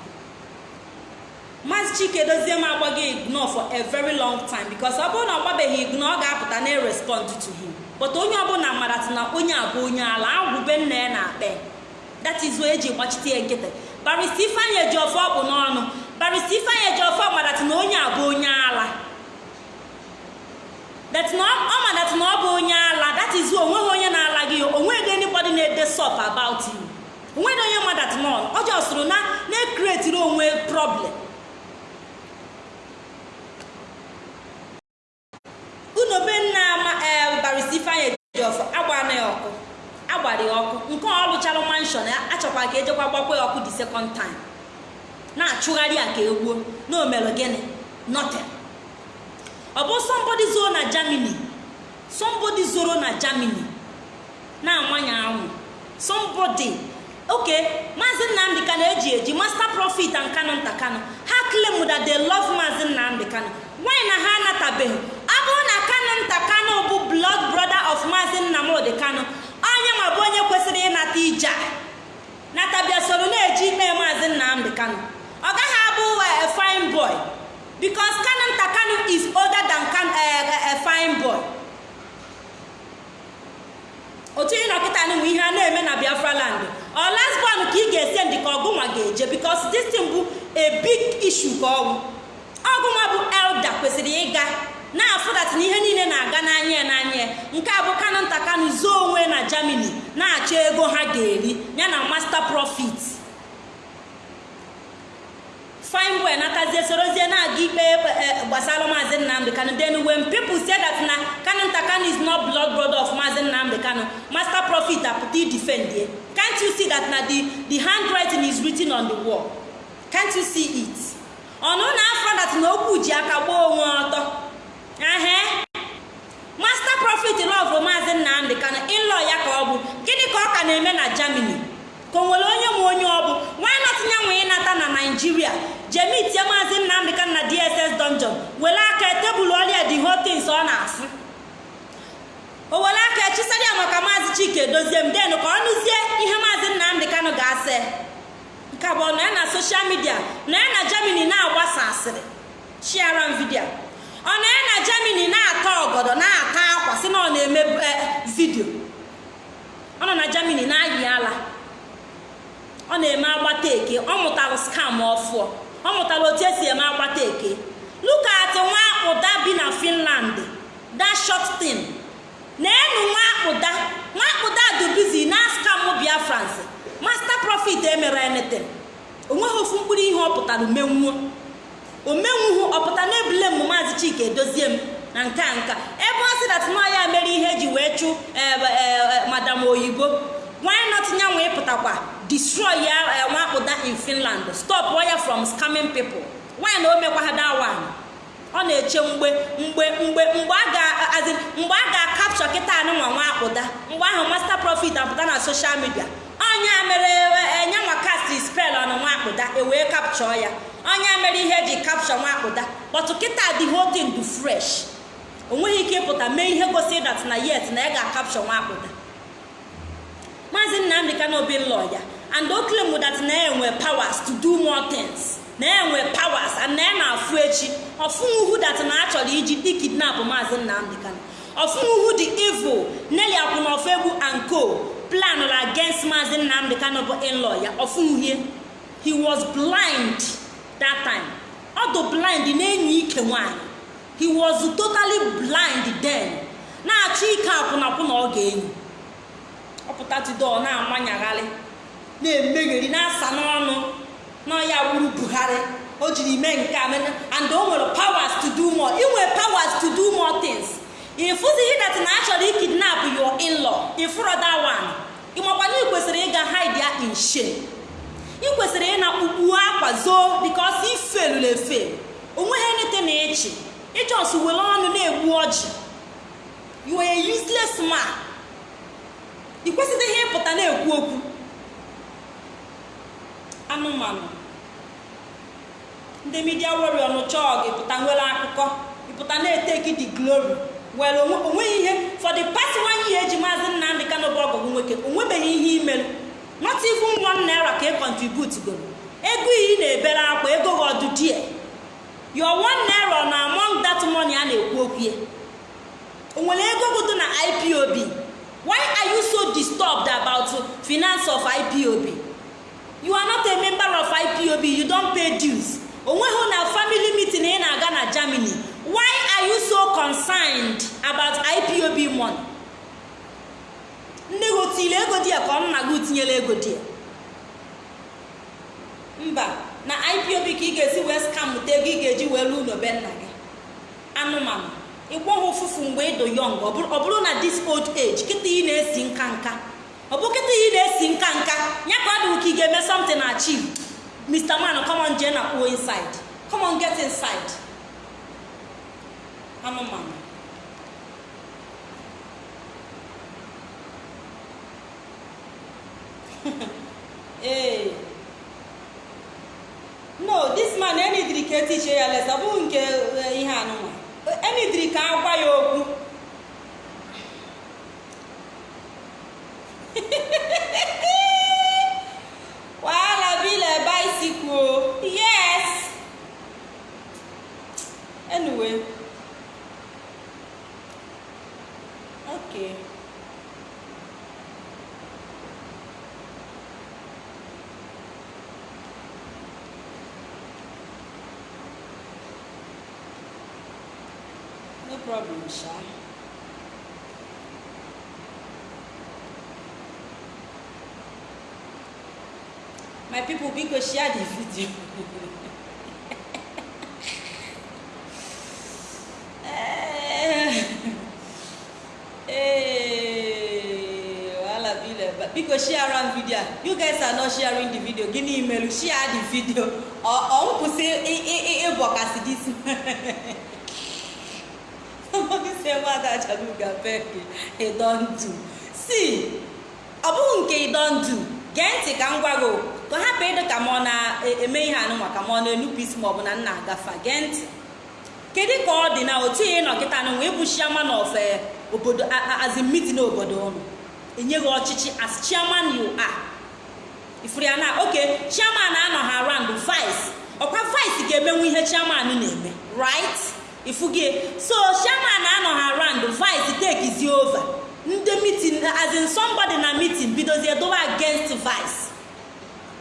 Speaker 1: maazị chike dozie m agbaghị ignore for a very long time because ọ bụrụ na ọ gbabeghị ignore ọ ga-apụta na respond to him but onye ọbụla mara na onye abụ onye ala agwụbe nna ya na akpe that is why eji gbachite ya nkịtị. Barista ifeanyị ọfọ ọkpụ n'ọnụ. Barista ifeanyị eji ọfọ madat na onye abụ onye ala. Ọ madat na ọ bụ onye ala that o nweghị onye na-ala gị o nweghị anybody na-ede sọp about you. Onweghị onye madat n'ọnụ ọ jọsụrụ na na-ekretiri onwe problem unu be nna barista ifeanyị eji ọfọ agbana ya ọkụ agbara ya ọkụ nke ọ lụchara manshọn achọkwa ka ejekwa gbakwa ya ọkụ the second time. Na-achụgharị ya ka egbuo na omere gịnị? Nothing. Ọ bụ somebody zoro na germany. Somebody zoro na germany. Na-amanye anwụ. Somebody. Oke maazị nnamdị kano eji eji master profit and kano nta kano ha claim that they love maazị nnamdị kano nwanyị na ha anatabeghị? Ọ na kano nta kano bụ blood brother of maazị nnamdị kano onye ma bụ onye kwesịrị ịnata ije natabịa soro na-eji ikpe maazị nnamdị kano ọ gaghị abụ a fine boy. Because kano nta kano is older than a fine boy. Otu ị nọkịta nwe ihe a na-eme na biafra land. Ọ lasbon ka ị ga-ese ndị ka ọgụnwa ga-eje this thing bụ a big issue ka ọgwụ ọgụnwa bụ elder kwesịrị ịga. Na-afụdat na ihe niile na-aga n'anya ya n'anya ya. Nke a bụ kano nta kano zoo onwe na germany na-achọ ego ha ga-eri ya na master profit. Fine boy natazie sorozie na-aga ikpe gbasara maazị nnamdị kano then when people say na kano nta kano is not blood brother of maazị nnamdị kano master profit apụta idefend can't you see that na the the handwriting is written on the wall? Can't you see it? Ọnụ na afọ dat na okwu ji aka gbaa onwe ọtọ. Ahe master profit lọvụ maazị nnamdị kano ịlọ ya ka ọ bụ. Gịnị ka ọ ka na-eme na germany? Ka o nwere onye nwe onye ọ bụ. Nwa natinye nwe ịnata na naijiria jemitie maazị nnamdị kano na dss dungeon. Were aka tebụl ọrịa the whole things ọ na-asụ. O were aka echisara ya maka maazị chike dozie m. Den ka ọ nụzie ihe maazị nnamdị kano ga-asị. Nke abụọ na ya na soshal midia na ya na germany na-agbasa asịrị shiara m vidio ọ na na germany na-ata ọgọdọ na-ata akwa si na ọ na-eme vidio ọ nọ na germany na-ayị ala. Ọ na-eme agbata eke. Ọ mụtara skam ọfụọ ọ mụtara otu esi eme agbata eke. Luka atị nwa
Speaker 2: akpụda bi na finland. That short thing. Na-enu nwa akpụda. Nwa akpụda dị bizi na skam biafrans. Master profit emere anything. Onweghị ofu mkpụrụ ihe ọ pụtara umenwuo omenwuhu ọpụta na-ebule m maazị chika edozie m. Na nka nka ebe ọ sị dat nọ ya mere ihe ji wee chụ madam oyibo why not nyanwa ịpụtakwa destroy ya nwakpụda in finland? Stop ya from scamming people. Why na o mekwa ha that ọ na-eche mgbe mgbe mgbe mgbe a ga mgbe a ga-akapchọ kịta anụnwa nwa akpụda. Mgbe ahụ master profit apụta na social media. Ọnya mere enyanwa cast spell ọnụ nwa akpụda ewee kapchọ ya. Ọnya mere ihe eji kapchọ nwa akpụda kpọtụ kịta dị holding du fresh. O nweghị ike ịpụta mee ihe gosi dat na yet na ya ga-akapchọ nwa akpụda maazị nnamdị kanobi lọ ya and o claim na enwe powers to do more things. Na enwe powers and na ya na-afụ echi. Ọfụnwuhu dat na achọrọ iji ikidnap maazị nnamdị kano ọfụnwuhu dị evil neli akwụnọfegbu and co plan against maazị nnamdị kano bụ in-law ya ọfụnwuhie he was blind. That time ọdụ blind na-enyi ike nwanyị he was totally blind then. Na-achọ ike akwụnakwụna ọ ga-enyi ọpụtatido na-amanyagharị na-emegheri na-asa n'ọnụ n'ọya wuru buhari. O jiri mee nke a and o nwere powers to do more. Inwe powers to do more things. Ịfụzighị dat na achọrọ ikidnap your in-law ịfụrụ that one. Ịmakwana ị kwesịrị ịga hide in shame. Ị kwesịrị ị na-akpụkpu akwa zoo bikos ifelụrụ efe. Onweghị nete na echi ịjọs were ọnụ na-egbu ọjị. You are a useless man. Ị kwesịrị ịpụta na-ekwu okwu. Anụmanụ. Ndị midia warrior nụchọọ gị pụta nwere akụkọ ịpụta na-eteki the glory. Were o nweghị ihe. For the past one eji maazị nnamdị kano bụ ọgọgụ nwoke onwebeghị ihe imelu. Not even one naira ka ị contribute goro ego iyi na-ebere akwa ego gị ọdụ die. Your one naira na among that money a na-ekwu okwu ya. O ego gụdụ na ipob why are you so disturbed about finance of ipob you are not a member of ipob you don pay dues. Onweghị na family meeting ị na-aga na germany. Why are you so concerned about ipob money? Nne gị otile ego di ya ka ọ nna gị tinyela ego di ya? Mba na ipob ka ị ga-esi wee skamụta ego ị ga-eji wee lụọ ụlọ be nna gị. Anụmanụ ịgwọghị ụfụfụ mgbe ịdụ yọng ọ bụrụ na this old age kịta ị na-esi nka nka. Ọ bụ kịta ị na-esi nka nka ya ka ọ dị ka ị ga-eme something achieve. Mr man come on jee na inside. Come get inside. Anụmanụ ee no this man etiche ya lesa ọ bụghị nke ihe anụmanụ. Enidiri ka agwa ya okwu wahala bile bicycle yes anyway okay no problem sha biko share the video. Eh, bile biko share am video. You guys are not sharing the video. Gịnị imelu share the video. Ọ nkwụsị ịbọkasị this somebody say mmadụ achaluga beg he don do. See ọ bụghị nke don do. Gee ntị ka m gwa gị ka ọ hapụ ịdị ka m ọ na-eme ihe anụ maka m ọ na-enupụ isi ma na nna agafa gee ntị kedu ka ọ dị na otu ihe nọkịta nụ wee bụ chairman of obodo azimiti na obodo ụnụ enyeghị ọchịchị as chairman you are. Ifuru ya na oke chairman anọ ha around vice. Ọkwa vice ga-emenwu ihe chairman na-eme right? Ifugie so chairman anọ ha around vice take over. Ndị meeting as in na meeting bidozie dowe against vice.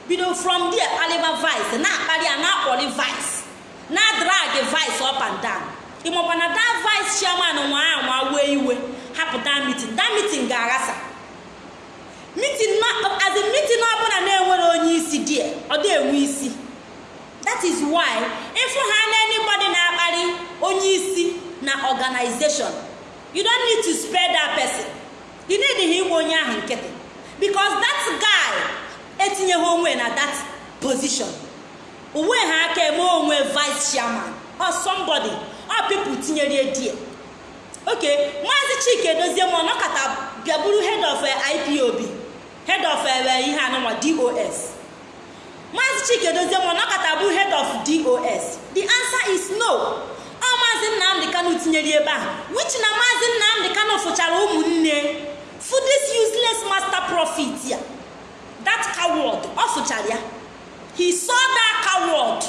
Speaker 2: Bido from there kpaliba vice na-akpali ya na-akpọli vice na drag vice up and down. Ịmakwa na da vice chairman nwa ahụ nwa wee iwe hapụ da mitin da mitin ga-aghasa mitin azi mitin ọbụla na-enwere onye isi die ọ dị enwe isi. That is why ịfụ ha na anybody na-akparị onye isi na organization you don't need to spare that person. You need igwe onye ahụ nkịtị. Because that guy etinyeghị onwe na that position. Onwe ha aka eme onwe vice chairman. Or somebody. Or people tinyere die. Okay maazị chike dozie m ọnọkọta bịaburu head of ipob head of ihe anụnwa dos maazị chike dozie m ọnọkọta bụ head of dos the answer is no. Ọ maazị nnamdị kano tinyere ebe a. Which na maazị nnamdị kano fụchara ụmụnne for this useless master profit ya. That coward ọ fụchara ya. He saw that coward.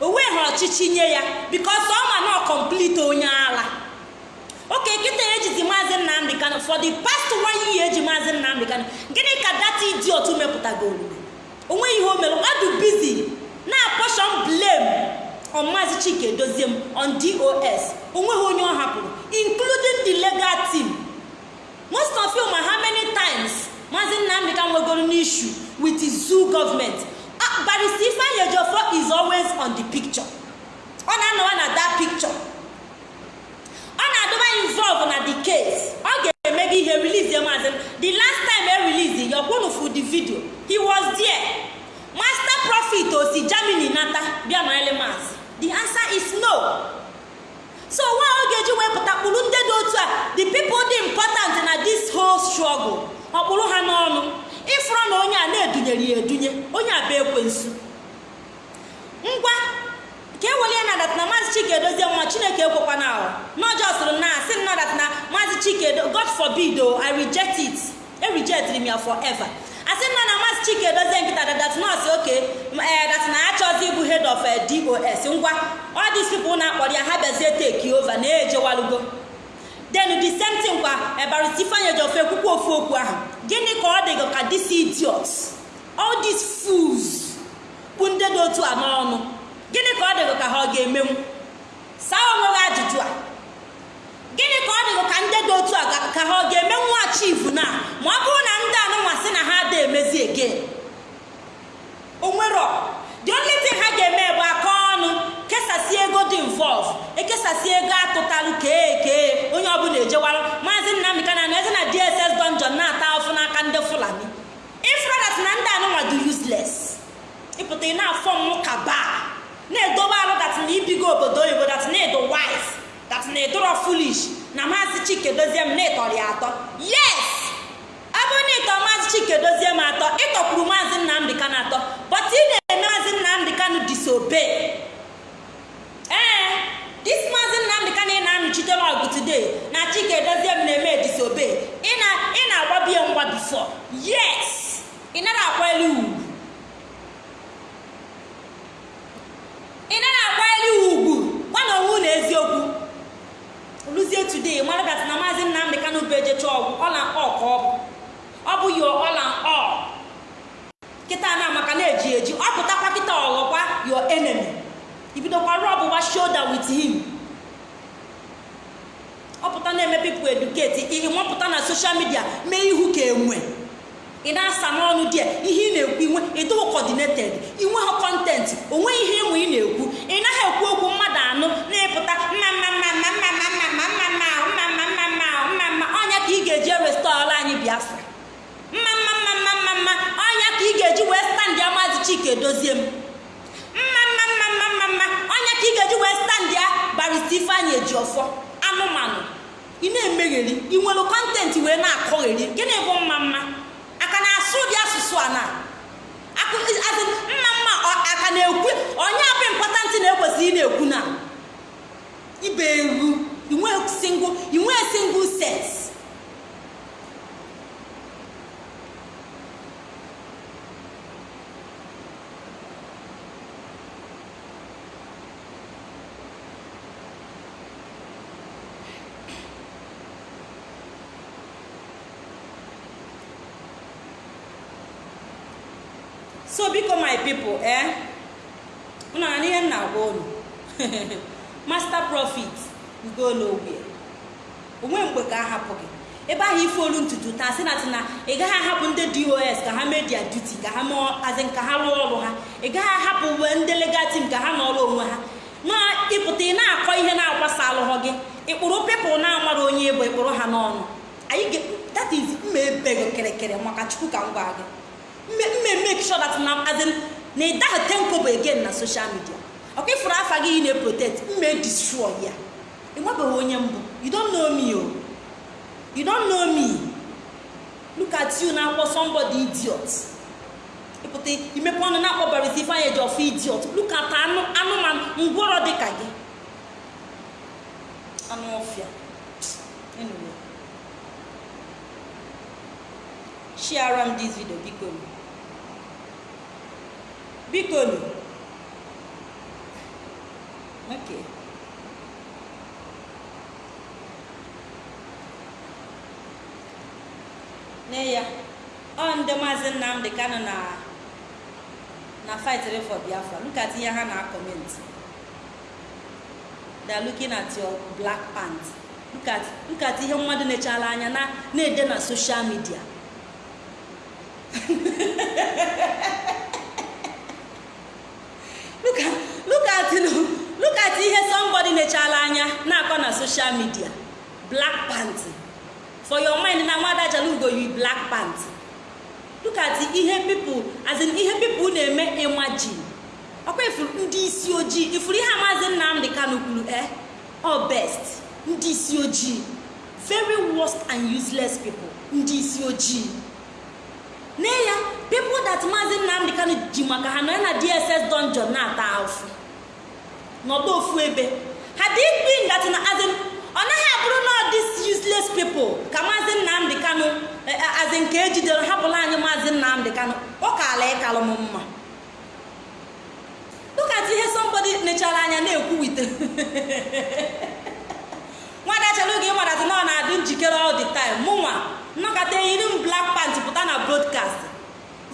Speaker 2: O weghị ọchịchị nye ya because ọ ma na complete onye ala. Oke kịta ejizi maazị nnamdị kano for the past one year eji maazị nnamdị kano gịnị ka data idiot mepụtagoro onwe ihe o mere. Ọ dị busy na portion blame on maazị chike dozie m on dos o nweghị onye ọ hapụrụ including the legal team. Most of you ma how many times maazị nnamdị ka nwegoro n'issue with zoo government. Barista ifeanyi is always on the picture. Ọ na-anọwa na that picture. Ọ na-adọba involve na the case. Ọ ga-eme gị ihe release maazị. The last time e release ya ọkwụnụ fu the video he was there. Master profit osi germany nata bịa nọrịrị maazị. The answer is no. So nwa ọ ga-eji wepụta kpụrụ ndị dị otu a? The people dị important na this whole struggle. Ọkpụrụ ha n'ọnụ. Ịfụrụ na onye a na-edunyere ya edunye onye a bụ ekwensu. Ngwa ka e ya na na maazị chike edozie nwa chineke ekwekwana ahụ. N'ọjọọ sịrị na asị m dat na maazị chike god forbid o i reject it. E ya forever. Asị nna na maazị chike edozie nkịta dat nọọsụ oke dat na achọzi ịbụ head of dos ngwa all these people na-akpọrọ ya ha bịazie take over na-ejewalugo. Then the same thing kwa ebarisi ifeanyi ejofe ekwukwu ofu okwu ahụ. Gịnị ka ọ dịgo ka this idiot all these fools. Bụ ndị dị otu a ka ọ dịgo ka ha ga-emenwu? Saa onwe ha ajụjụ a. Gịnị ka ọ dịgo ka ndị dị otu a ka ha ọ ga-emenwu achieve na? Ma ọ bụrụ na ndị anụnwa sị na ha ada emezi ege. Onwero the only thing ha ga-eme bụ aka ọnụ. Kesasị ego dị involve ekesasị ego atụtalụ kee onye ọbụla ejewara maazị nnamdị na eze na dss dungeon na-ata afụ n'aka ndị fulani. Ifradat na ndị anụnwa dị useless ịpụta ị na-afọ mmụ ka baa na-edobe alụ dat na ibigo obodo oyibo dat na edo wise dat na edoro foolish na maazị chike dozie m na-etọrọ atọ. Yes! Bụrụ na ịtọ maazị chike dozie m atọ ịtọkwuru maazị nnamdị atọ but ị na-eme maazị nnamdị disobey. Ee dis maazị nnamdị kano ị na-anụchitere ọgụ today na chike dozie m na-eme disobey. Ị na-agbabie ngwa bifo yes! Ị nara akwali ugwu. Ị nara akwali ugwu. Gwa na onwe na eziokwu. Luzie today mara dat na maazị nnamdị kano bụ ejecha ọgwụ ọla ọ ka ọ bụ. Ọ bụ yo ọla ọ. Kịta na maka na-eji eji. Ọ pụtakwa kịta ọghọkwa your enemy. Ibidokwa rọbụwa shoulder with him ọ pụta na-eme people educate ihe nwapụta na social media mee ihu ka enwe ị na-asa n'ọnụ dị ihe ị na-ekwu inwe ịdịghị coordinated inwe ha kọntentị onwe ihe ịmụ ị na-ekwu ị naghị ekwu okwu mmadụ anụ na-epụta mma ọnya ka ị ga-eji anyị biafra mma ọnya ka ị ga-eji wee standị amazi chike dozie m mma mma mma mma mma mma ga-eji wee standị ya barista ifeanyị eji ọfọ. Anụmanụ. Ị na-emegheri ị nwere kọntentị wee na-akọgheri. Gịnị bụ mma mma? Aka na-asụ ụdị asụsụ a na? Mma mma aka na-ekwu onye abụ impọtantị na-ekwesịrị ị na-ekwu na? Ibe eru inwe single inwe single sense so biko my people eh unu na ihe m na-agwa unu master profit ugo n'ogbe onwe mgbe ka a hapụ gị ebe ahụ ife olu ntutu taa sị na tị ị gaghị ahapụ ndị dos ka ha mee dia duty ka ha mee azị ka ha rụọ ọrụ ha. Ị gaghị ahapụ uwe ndị legal ka ha nọrọ onwe ha. Na ịpụta ị na-akọ ihe na-agbasa alụghọ gị. Ịkpụrụ pepụl na-amara onye ebo ịkpụrụ ha n'ọnụ. Anyị that is mma ebego kịrịkịrị maka chukwu ka m gwa gị. Mme make sure that na azin na ị daghị tenkobo again na social media. Ọkwa ịfụrụ afa gị ị na-protect mme destroy ya. Ị nwebeghị onye mbụ. You don't know me o you don't know me. Look at you na-akpọ somebody idiot. Ịpụta imepe ọnụ na-akpọ barisi ifeanyị eji ọfụ idiot. Look at anụ anụmanụ ngwọrọ dị ka gị. Anụ ọfịa. Anyway. M this video biko biko okay. Nne ya ọ ndị maazị nnamdị kanụ na na fightiri for biafra. Look at ihe ha na comment they are looking at your black pant look at ihe mmadụ nechala anya na na-ede na social media. Look at ihe somebody nechala anya na-akọ na social media. Black pant for your mind na nwada jalugo yi black pant look at ihe people as in ihe people na-eme imagine. Ọkwa ifuru ndị isi ojii ifuru ihe maazị nnamdị kanu kwuru eh all best ndị isi ojii very worst and useless people ndị isi ojii. Nne ya people that maazị nnamdị kanu ji maka ha nọ na dss dungeon na-ata afụ. N'ọdụ ofu ebe. Ha dị ikpe that na as in ọ naghị abụrụ na dis useless people. Ka maazị nnamdị kanụ azị nke ejidere hapụla anyị maazị nnamdị kanụ ọ kaala ịkalụ m mma. Lụkata ihe somebody nechara anya na-ekwu wite nwada chalugo ịmaratị na ọ na-adị njikere all the time. Mụnwa nnọkọta eyiri m black pant pụta na broadcast.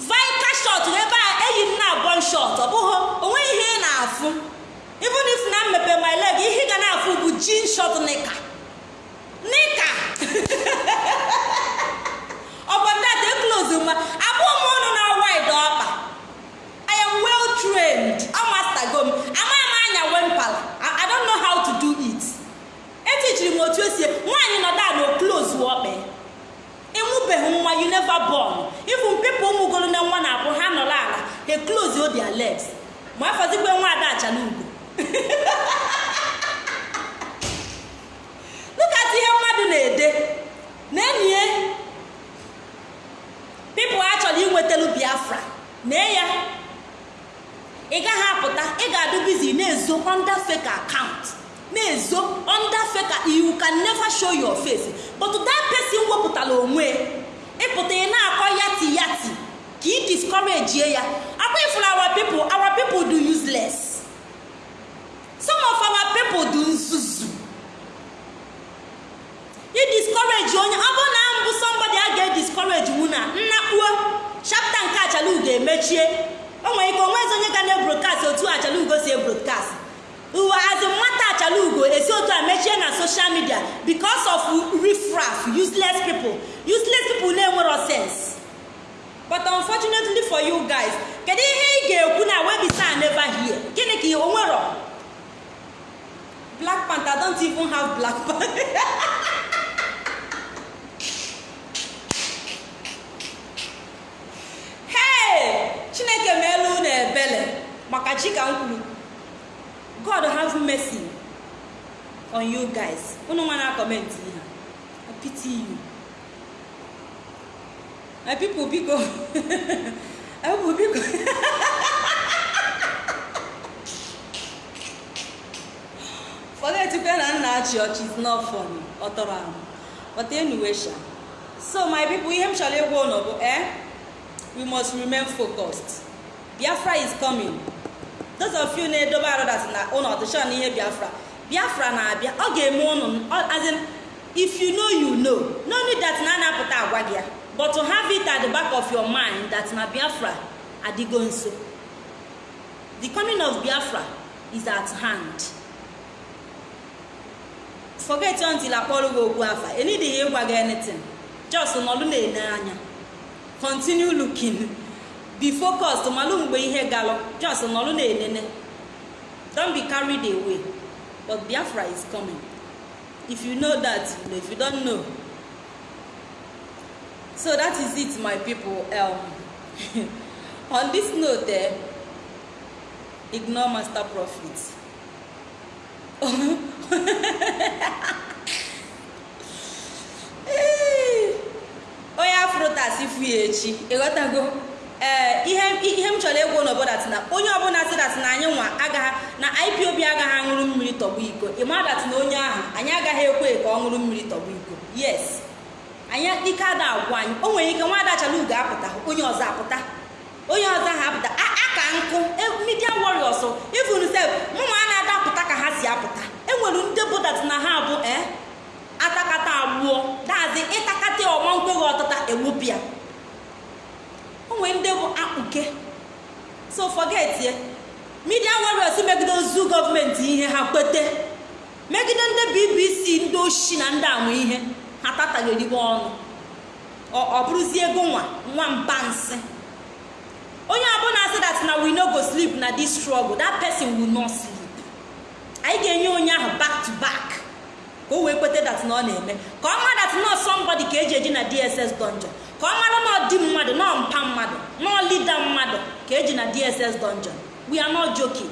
Speaker 2: Vika shot ebe a eyi m na abọn shot. Ọ bụghị o nweghị ihe ị na-afụ. Even if na mmepe my leg ihe ga na-afụ bụ jean short nika nika ọbọdata close ma abụọ m ọnụ na wide ọkpa. I am well trained. Amastago m. Ama m anya wempala i don't know how to do it. Etichiri m otu esi nwaanyị nọda na close ọkpa ịnwụbeghị nwa you never born. Even people ụmụgoro na nwa na-abụ ha nọrọ ala they close their legs. Ma afọzikwe nwa ada achala ugo look at ihe mmadụ na-ede. Na-enye pipụl achọrọ inwetelu biafra. Nee ya. Ị gaghị apụta. Ị ga-adụ bizi na-ezo under fake account. Na-ezo under fake you can never show your face. But that person wepụtara onwe. Ịpụta ị na-akọ yati yati ka ị discourage ya. Akwa ifuru our people. Our people do useless. Some of our people do nzuzu. I discourage onye ọ na mbụ somebody a ga-ediscourage mụ na nnakpuo chapta nke achalugo emechie o ike onwezi onye ga na-ebrokast otu achalugo si ebrokast uwe azị nwata achalugo esi otu a mechie na social media because of riffraff useless people. Useless people na-enwero sense. But unfortunately for you guys kedu ihe ị ga-ekwu na webisa never here? Gịnị ka o nwero? Black panther don't even have black panther maka chi m kwuru. God have mercy on you guys. Unu nwa na comment ihe I pity you. My people biko. My people biko forget achị ọchị is not ahụ. But anyway so my people ihe m chọrọ ịgwa ụnụ bụ eh we must remain focused. Biafra is coming. Those of you na-edobe arụ na ụnụ ọdịshọ na ihe biafra. Biafra na-abịa. Ọ ga-eme ụnụ if you know you know. No need that na na-apụta agwa gị ya. But to have it at the back of your mind that na biafra adịgo nso. The coming of biafra is at hand. Forget until akpọrọ gị okwu afa enidighi ịgwa gị anything. Just nọdụ na-ene anya continue looking. Be focused. Malụ mgbe ihe galụ just nọdụ na-enene don't be carried away. But biafra is coming. If you know that you know. If you don't know. So that is it my people. Um, on this note eh, ignore master profit onye afrotas fu ya echi ịghọtago ee ihe m chọrọ ịgwa n'obodo na onye ọbụla si dat na anyị nwa agaghị na ipob agaghị aṅụrụ mmiri tọgbọ iko. Ịma dat na onye ahụ anyị agaghị ekwe ka ọ ṅụrụ mmiri tọgbọ iko. Yes. Anyị ike ada agwụ anyị. O nwere ike nwa adachala ugo apụta onye ọzọ apụta. Onye ọzọ ahụ apụta. Aka nkụ. Midia warriors. Even sef mụnwa a na-adapụta ka ha si apụta. Enwere ndị bụ dat na ha bụ ee atakata abụọ dazi ịtakata ọma nkweghị ọtụta ewupịa onwe ndị bụ akpuke. So forget midia warriors megide ozu gọọmenti ihe ha kwete. Megide ndị bbc ndị oshi na ndị amụ ihe. Ha tatagheriwe ọnụ. Ọ bụrụzie ego nwa nwa mba nsị. Na we no go sleep na this struggle. That person will not sleep. Anyị ga-enye onye ahụ back to back? Ka o wee kweta dat na ọ na-eme ka ọ mara dat nọ somebody ka eji eji na dss dungeon. Ka ọ mara nọ di mmadụ nọ mpa mmadụ nọ lida mmadụ ka eji na dss dungeon. We are not joking.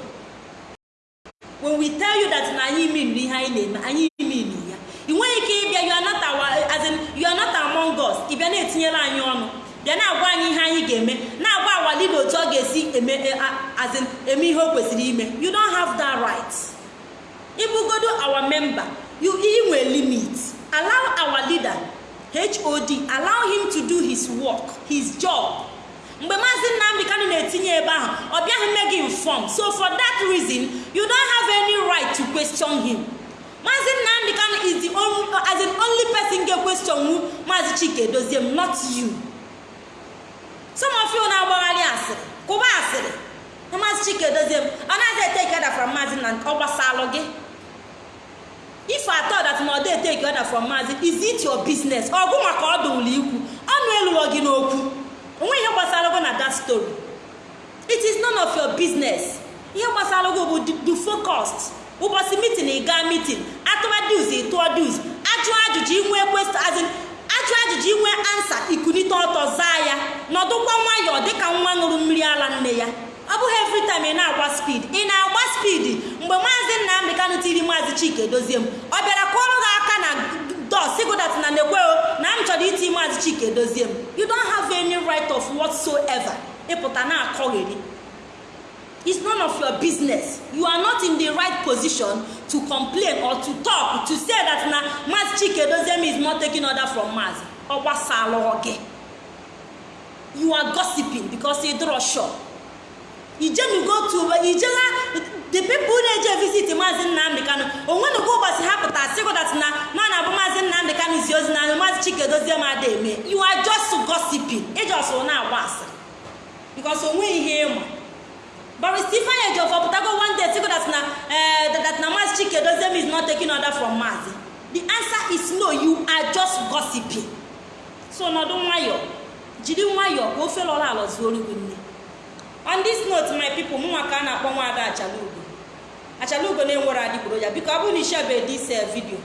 Speaker 2: When we tell you that na anyị mean ihe anyị na-eme anyị mean ya ị nweghị ike ịbịa you are not among us. Ị bịa na-etinyere anyị ọnụ bịa na-agwa anyị ihe anyị ga-eme na-agwa awalida otu ọ ga-esi in eme ihe o kwesịrị ime. You don't have that right. Ịbụgodo our member you inwe limit. Allow our leader hod allow him to do his work his job. Mgbe maazị nnamdị kanụ na-etinye ebe ahụ ọ bịaghị mee gị inform. So for that reason you don't have any right to question him. Maazị nnamdị kanụ is the only, as in only person ga-question wu maazị chike dozie m not you. Some na-agbagharị asịrị kụba asịrị na maazị chike dozie m ọ naghị eteke ọda from nnamdị ọ gbasalụ gị if I thought that na ọ dey take order from maazị is it your business? Ọgụ maka ọdụ ụlọ ikwu ọnụ eluwo gị n'okwu onwe ihe gbasara gị na that story. It is none of your business. Ihe gbasara gị bụ the focused ụbọchị meeting ị gaa meeting. Atụwa dus ịtụọ dus ajụ ajụjụ inwe azin ajụ ajụjụ inwe ansa ikunite ọtọ zaa ya nọdụkwa nwayọọ dịka nwa ṅụrụ mmiri ala nne ya. Ọ bụghị every time ị na-agba speed. Ị na-agba speed? Mgbe maazị nnamdị kanụ tiri maazị chike dozie m. Ọ bịara kụọrọ gị aka na dos sigodat na nekweo na m chọrọ iti maazị chike dozie m. You don't have any right of whatsoever. Ịpụta na-akọgheri. It's none of your business. You are not in the right position to complain or to talk to say that na maazị chike dozie m is not taking order from maazị ọ gbasara gị you are gossiping because ị dịrọ sure ijenugo to the people na-eje visit maazị nnamdị kanụ onwenugo ụbọchị ha pụta sịgodat na nọ na abụ maazị nnamdị kanụ zi ozi na maazị chike dozie m ada eme. You are just gossiping. Ijọsụ na-agba asịrị. Because onwe ihe ịma Barrister Ifeanyi Ejiofor pụtago one day sịgodat na that na maazị chike dozie m is not taking order from maazị the answer is no you are just gossiping. So nọdụ nwayọọ jiri nwayọọ ka ofe lọrọ alọ zuoro gị nne. On this note my people mụnwa ka a na-akpọ nwaada achalugo. Achalugo na-enwere adịgboroja biko ọ bụrụ na ishebe this video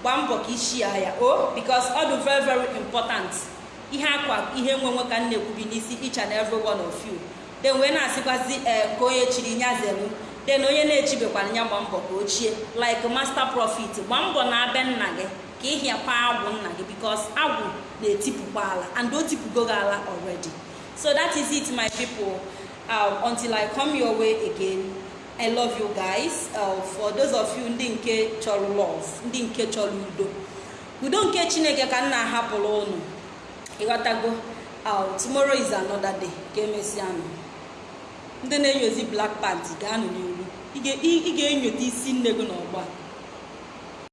Speaker 2: gbaa mbọ ka ishi ya o because ọ dị very very important. Ihe akwa ihe nwenwe ka m na-ekwubi n'isi each and every one of you. Then wee na-asịkwazi ee ka onye chiri nyazelu then onye na-echibekwara ya gba mbọ ka ochie like master profit gbaa mbọ na abịa nna gị ka ịhịakwa agwụ nna gị because agwụ na-etipụkwa ala and o tipụgo gị ala already so that is it my people um, until I come your way again. I love you guys. Uh, for those of you ndị nke chọrọ love, ndị nke chọrọ udo. Udo nke Chineke ka m na-ahapụrụ unu. Ịghọtago? Uh, tomorrow is another day. Ka emesianụ. Ndị na-enyozi black pant ga-anọ n'iru. Ị ga-enyota isi nne gị n'ọgba.